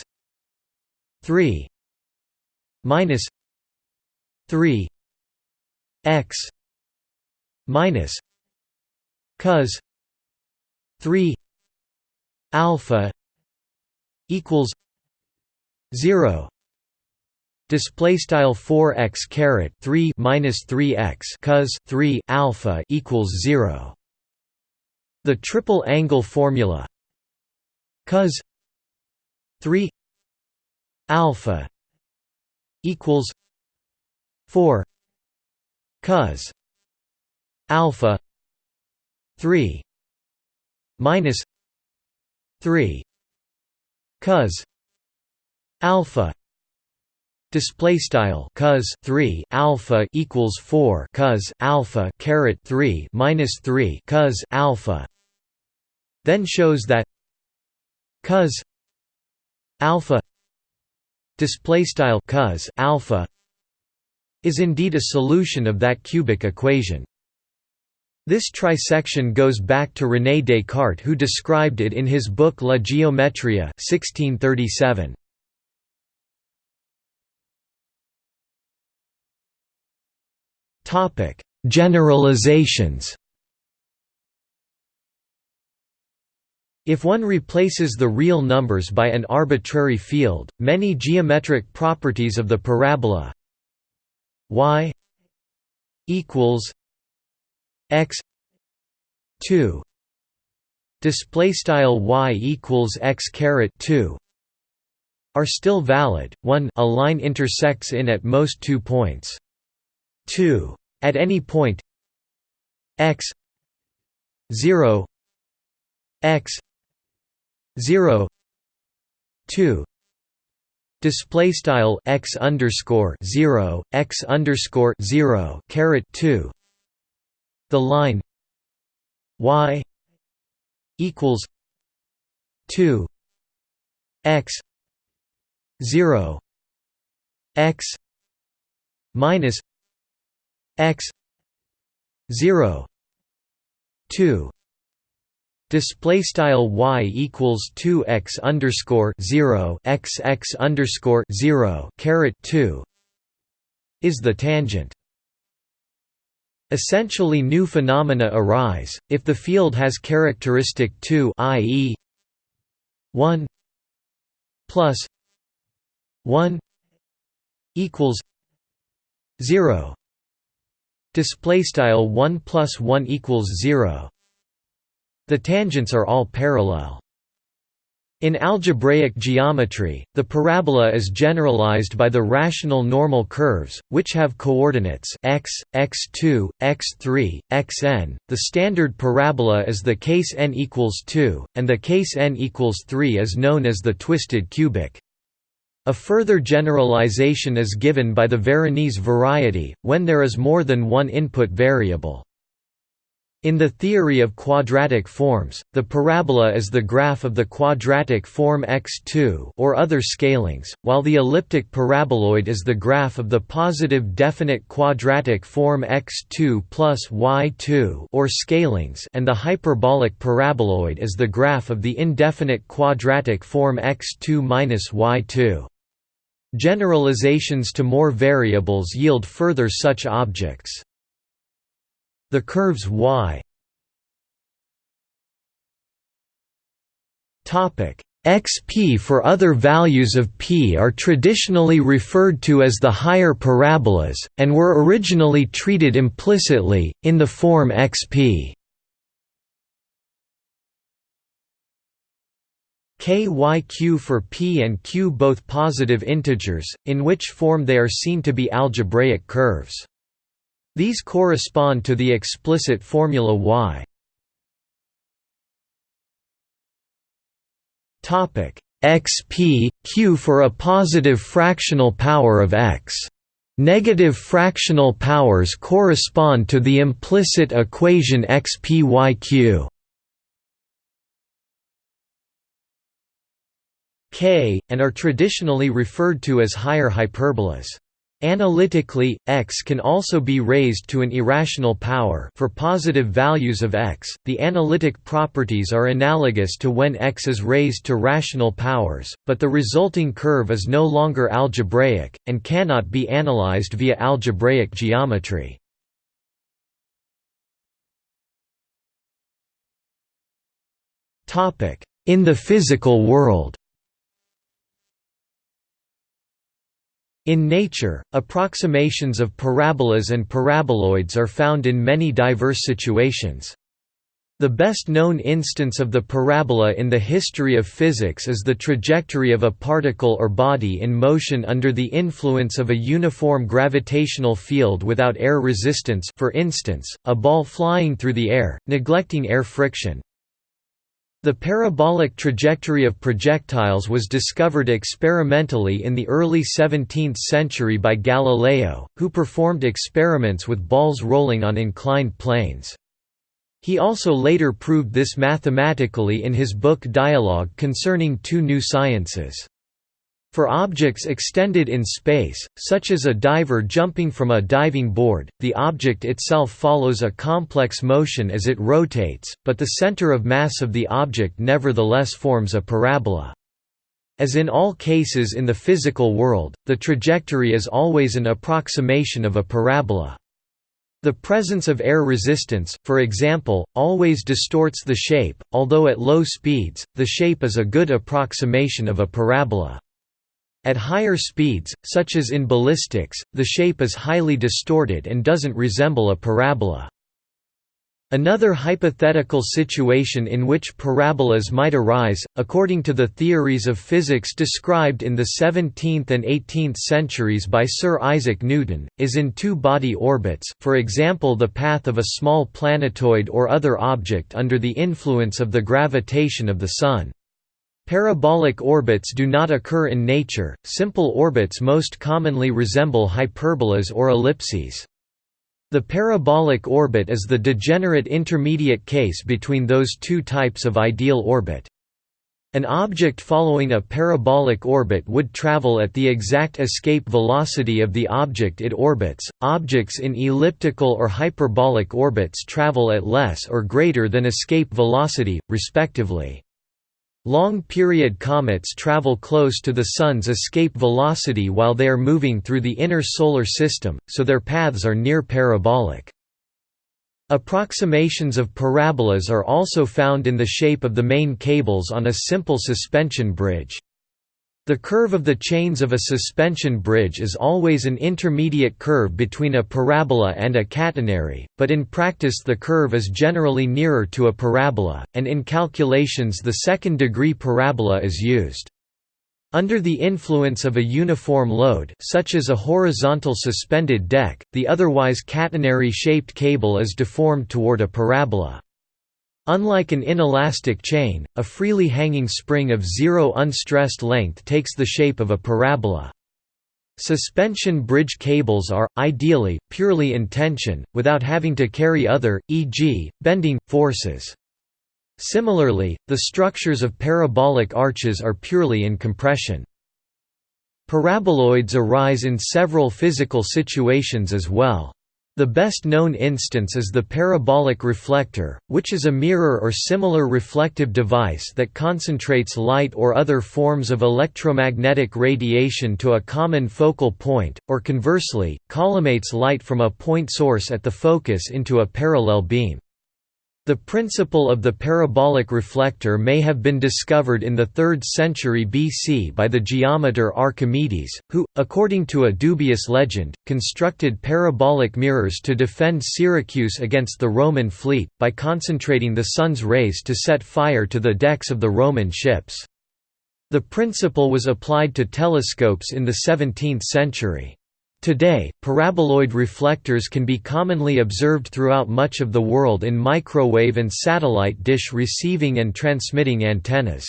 3 minus 3 x minus cos 3 alpha equals 0 display style 4x caret 3 minus 3x cos 3 alpha equals 0 the triple angle formula cos 3 alpha equals 4 cos alpha 3 minus 3 cos alpha display style cos 3 alpha equals 4 cos alpha caret 3 minus 3 cos alpha then shows that cos alpha display style cos alpha is indeed a solution of that cubic equation this trisection goes back to René Descartes who described it in his book La Géométrie 1637. Topic: Generalizations. If one replaces the real numbers by an arbitrary field, many geometric properties of the parabola y equals x 2 display style y equals x caret 2 are still valid 1 a line intersects in at most two points 2. At any point. X 0 x 0 2 display style x underscore 0 x underscore 0 caret 2 the line y equals 2 x 0 x minus x 0 2 display style y equals 2 x underscore 0 x x underscore 0 caret 2 is the tangent essentially new phenomena arise if the field has characteristic 2 i.e. 1 plus 1 equals 0 display style 1 plus 1 equals 0 the tangents are all parallel in algebraic geometry, the parabola is generalized by the rational normal curves, which have coordinates x, x2, x3, xn. The standard parabola is the case n equals 2, and the case n equals 3 is known as the twisted cubic. A further generalization is given by the Veronese variety, when there is more than one input variable. In the theory of quadratic forms, the parabola is the graph of the quadratic form x2 or other scalings, while the elliptic paraboloid is the graph of the positive definite quadratic form x2 plus y2 or scalings and the hyperbolic paraboloid is the graph of the indefinite quadratic form x2 minus y2. Generalizations to more variables yield further such objects. The curves y. Xp for other values of p are traditionally referred to as the higher parabolas, and were originally treated implicitly, in the form xp kyq for p and q both positive integers, in which form they are seen to be algebraic curves. These correspond to the explicit formula y xp, q for a positive fractional power of x. Negative fractional powers correspond to the implicit equation xpyq. K, and are traditionally referred to as higher hyperbolas. Analytically, x can also be raised to an irrational power for positive values of x. The analytic properties are analogous to when x is raised to rational powers, but the resulting curve is no longer algebraic and cannot be analyzed via algebraic geometry. Topic: In the physical world. In nature, approximations of parabolas and paraboloids are found in many diverse situations. The best known instance of the parabola in the history of physics is the trajectory of a particle or body in motion under the influence of a uniform gravitational field without air resistance for instance, a ball flying through the air, neglecting air friction. The parabolic trajectory of projectiles was discovered experimentally in the early 17th century by Galileo, who performed experiments with balls rolling on inclined planes. He also later proved this mathematically in his book Dialogue concerning two new sciences. For objects extended in space, such as a diver jumping from a diving board, the object itself follows a complex motion as it rotates, but the center of mass of the object nevertheless forms a parabola. As in all cases in the physical world, the trajectory is always an approximation of a parabola. The presence of air resistance, for example, always distorts the shape, although at low speeds, the shape is a good approximation of a parabola. At higher speeds, such as in ballistics, the shape is highly distorted and doesn't resemble a parabola. Another hypothetical situation in which parabolas might arise, according to the theories of physics described in the 17th and 18th centuries by Sir Isaac Newton, is in two-body orbits, for example the path of a small planetoid or other object under the influence of the gravitation of the Sun. Parabolic orbits do not occur in nature, simple orbits most commonly resemble hyperbolas or ellipses. The parabolic orbit is the degenerate intermediate case between those two types of ideal orbit. An object following a parabolic orbit would travel at the exact escape velocity of the object it orbits. Objects in elliptical or hyperbolic orbits travel at less or greater than escape velocity, respectively. Long-period comets travel close to the Sun's escape velocity while they are moving through the inner Solar System, so their paths are near parabolic. Approximations of parabolas are also found in the shape of the main cables on a simple suspension bridge. The curve of the chains of a suspension bridge is always an intermediate curve between a parabola and a catenary, but in practice the curve is generally nearer to a parabola, and in calculations the second-degree parabola is used. Under the influence of a uniform load such as a horizontal suspended deck, the otherwise catenary-shaped cable is deformed toward a parabola. Unlike an inelastic chain, a freely hanging spring of zero unstressed length takes the shape of a parabola. Suspension bridge cables are, ideally, purely in tension, without having to carry other, e.g., bending, forces. Similarly, the structures of parabolic arches are purely in compression. Paraboloids arise in several physical situations as well. The best known instance is the parabolic reflector, which is a mirror or similar reflective device that concentrates light or other forms of electromagnetic radiation to a common focal point, or conversely, collimates light from a point source at the focus into a parallel beam. The principle of the parabolic reflector may have been discovered in the 3rd century BC by the geometer Archimedes, who, according to a dubious legend, constructed parabolic mirrors to defend Syracuse against the Roman fleet, by concentrating the sun's rays to set fire to the decks of the Roman ships. The principle was applied to telescopes in the 17th century. Today, paraboloid reflectors can be commonly observed throughout much of the world in microwave and satellite dish receiving and transmitting antennas.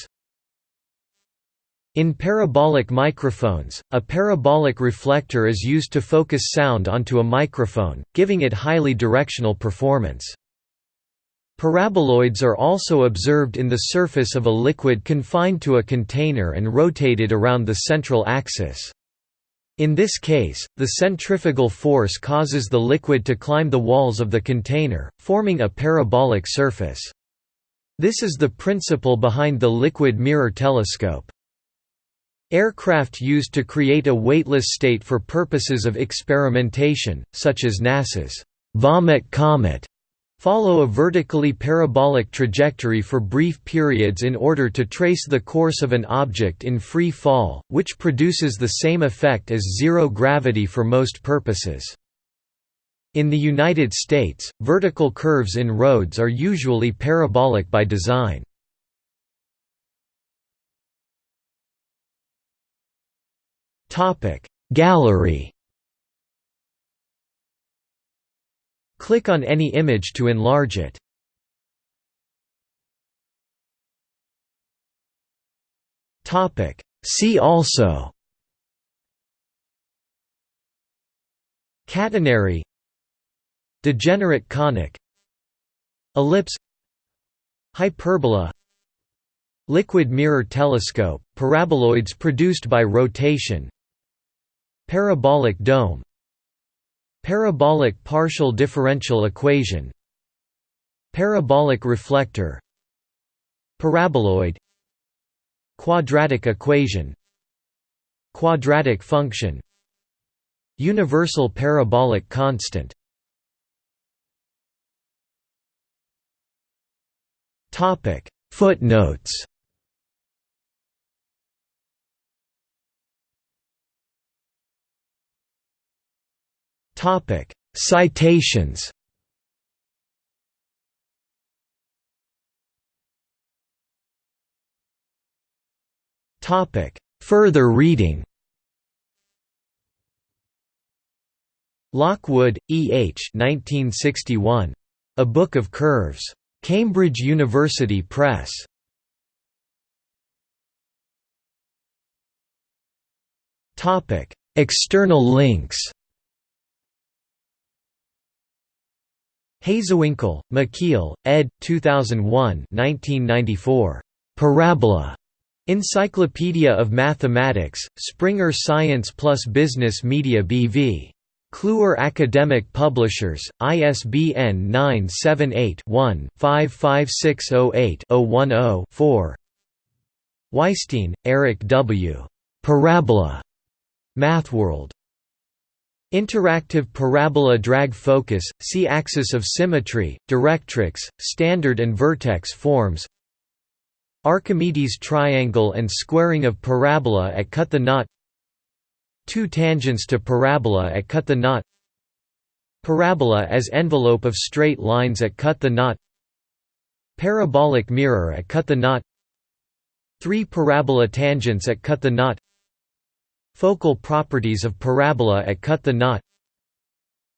In parabolic microphones, a parabolic reflector is used to focus sound onto a microphone, giving it highly directional performance. Paraboloids are also observed in the surface of a liquid confined to a container and rotated around the central axis. In this case, the centrifugal force causes the liquid to climb the walls of the container, forming a parabolic surface. This is the principle behind the liquid mirror telescope. Aircraft used to create a weightless state for purposes of experimentation, such as NASA's Vomit Comet, Follow a vertically parabolic trajectory for brief periods in order to trace the course of an object in free fall, which produces the same effect as zero gravity for most purposes. In the United States, vertical curves in roads are usually parabolic by design. Gallery Click on any image to enlarge it. See also Catenary Degenerate conic Ellipse Hyperbola Liquid mirror telescope, paraboloids produced by rotation Parabolic dome Parabolic partial differential equation Parabolic reflector Paraboloid Quadratic equation Quadratic function Universal parabolic constant. Footnotes Topic: Citations. Topic: Further reading. Lockwood, E. H. 1961. A Book of Curves. Cambridge University Press. External links Hazewinkel, Michiel, ed. 2001 1994. Parabola. Encyclopedia of Mathematics, Springer Science plus Business Media BV. Kluwer Academic Publishers, ISBN 978-1-55608-010-4 Weisstein, Eric W. Parabola. MathWorld. Interactive parabola drag focus, see axis of symmetry, directrix, standard and vertex forms Archimedes triangle and squaring of parabola at cut the knot Two tangents to parabola at cut the knot Parabola as envelope of straight lines at cut the knot Parabolic mirror at cut the knot Three parabola tangents at cut the knot Focal properties of parabola at cut the knot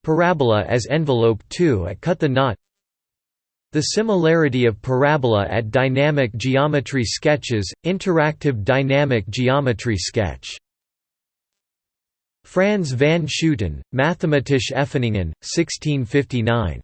Parabola as envelope 2 at cut the knot The similarity of parabola at dynamic geometry sketches, interactive dynamic geometry sketch. Frans van Schooten, Mathematische Oeffeningen, 1659.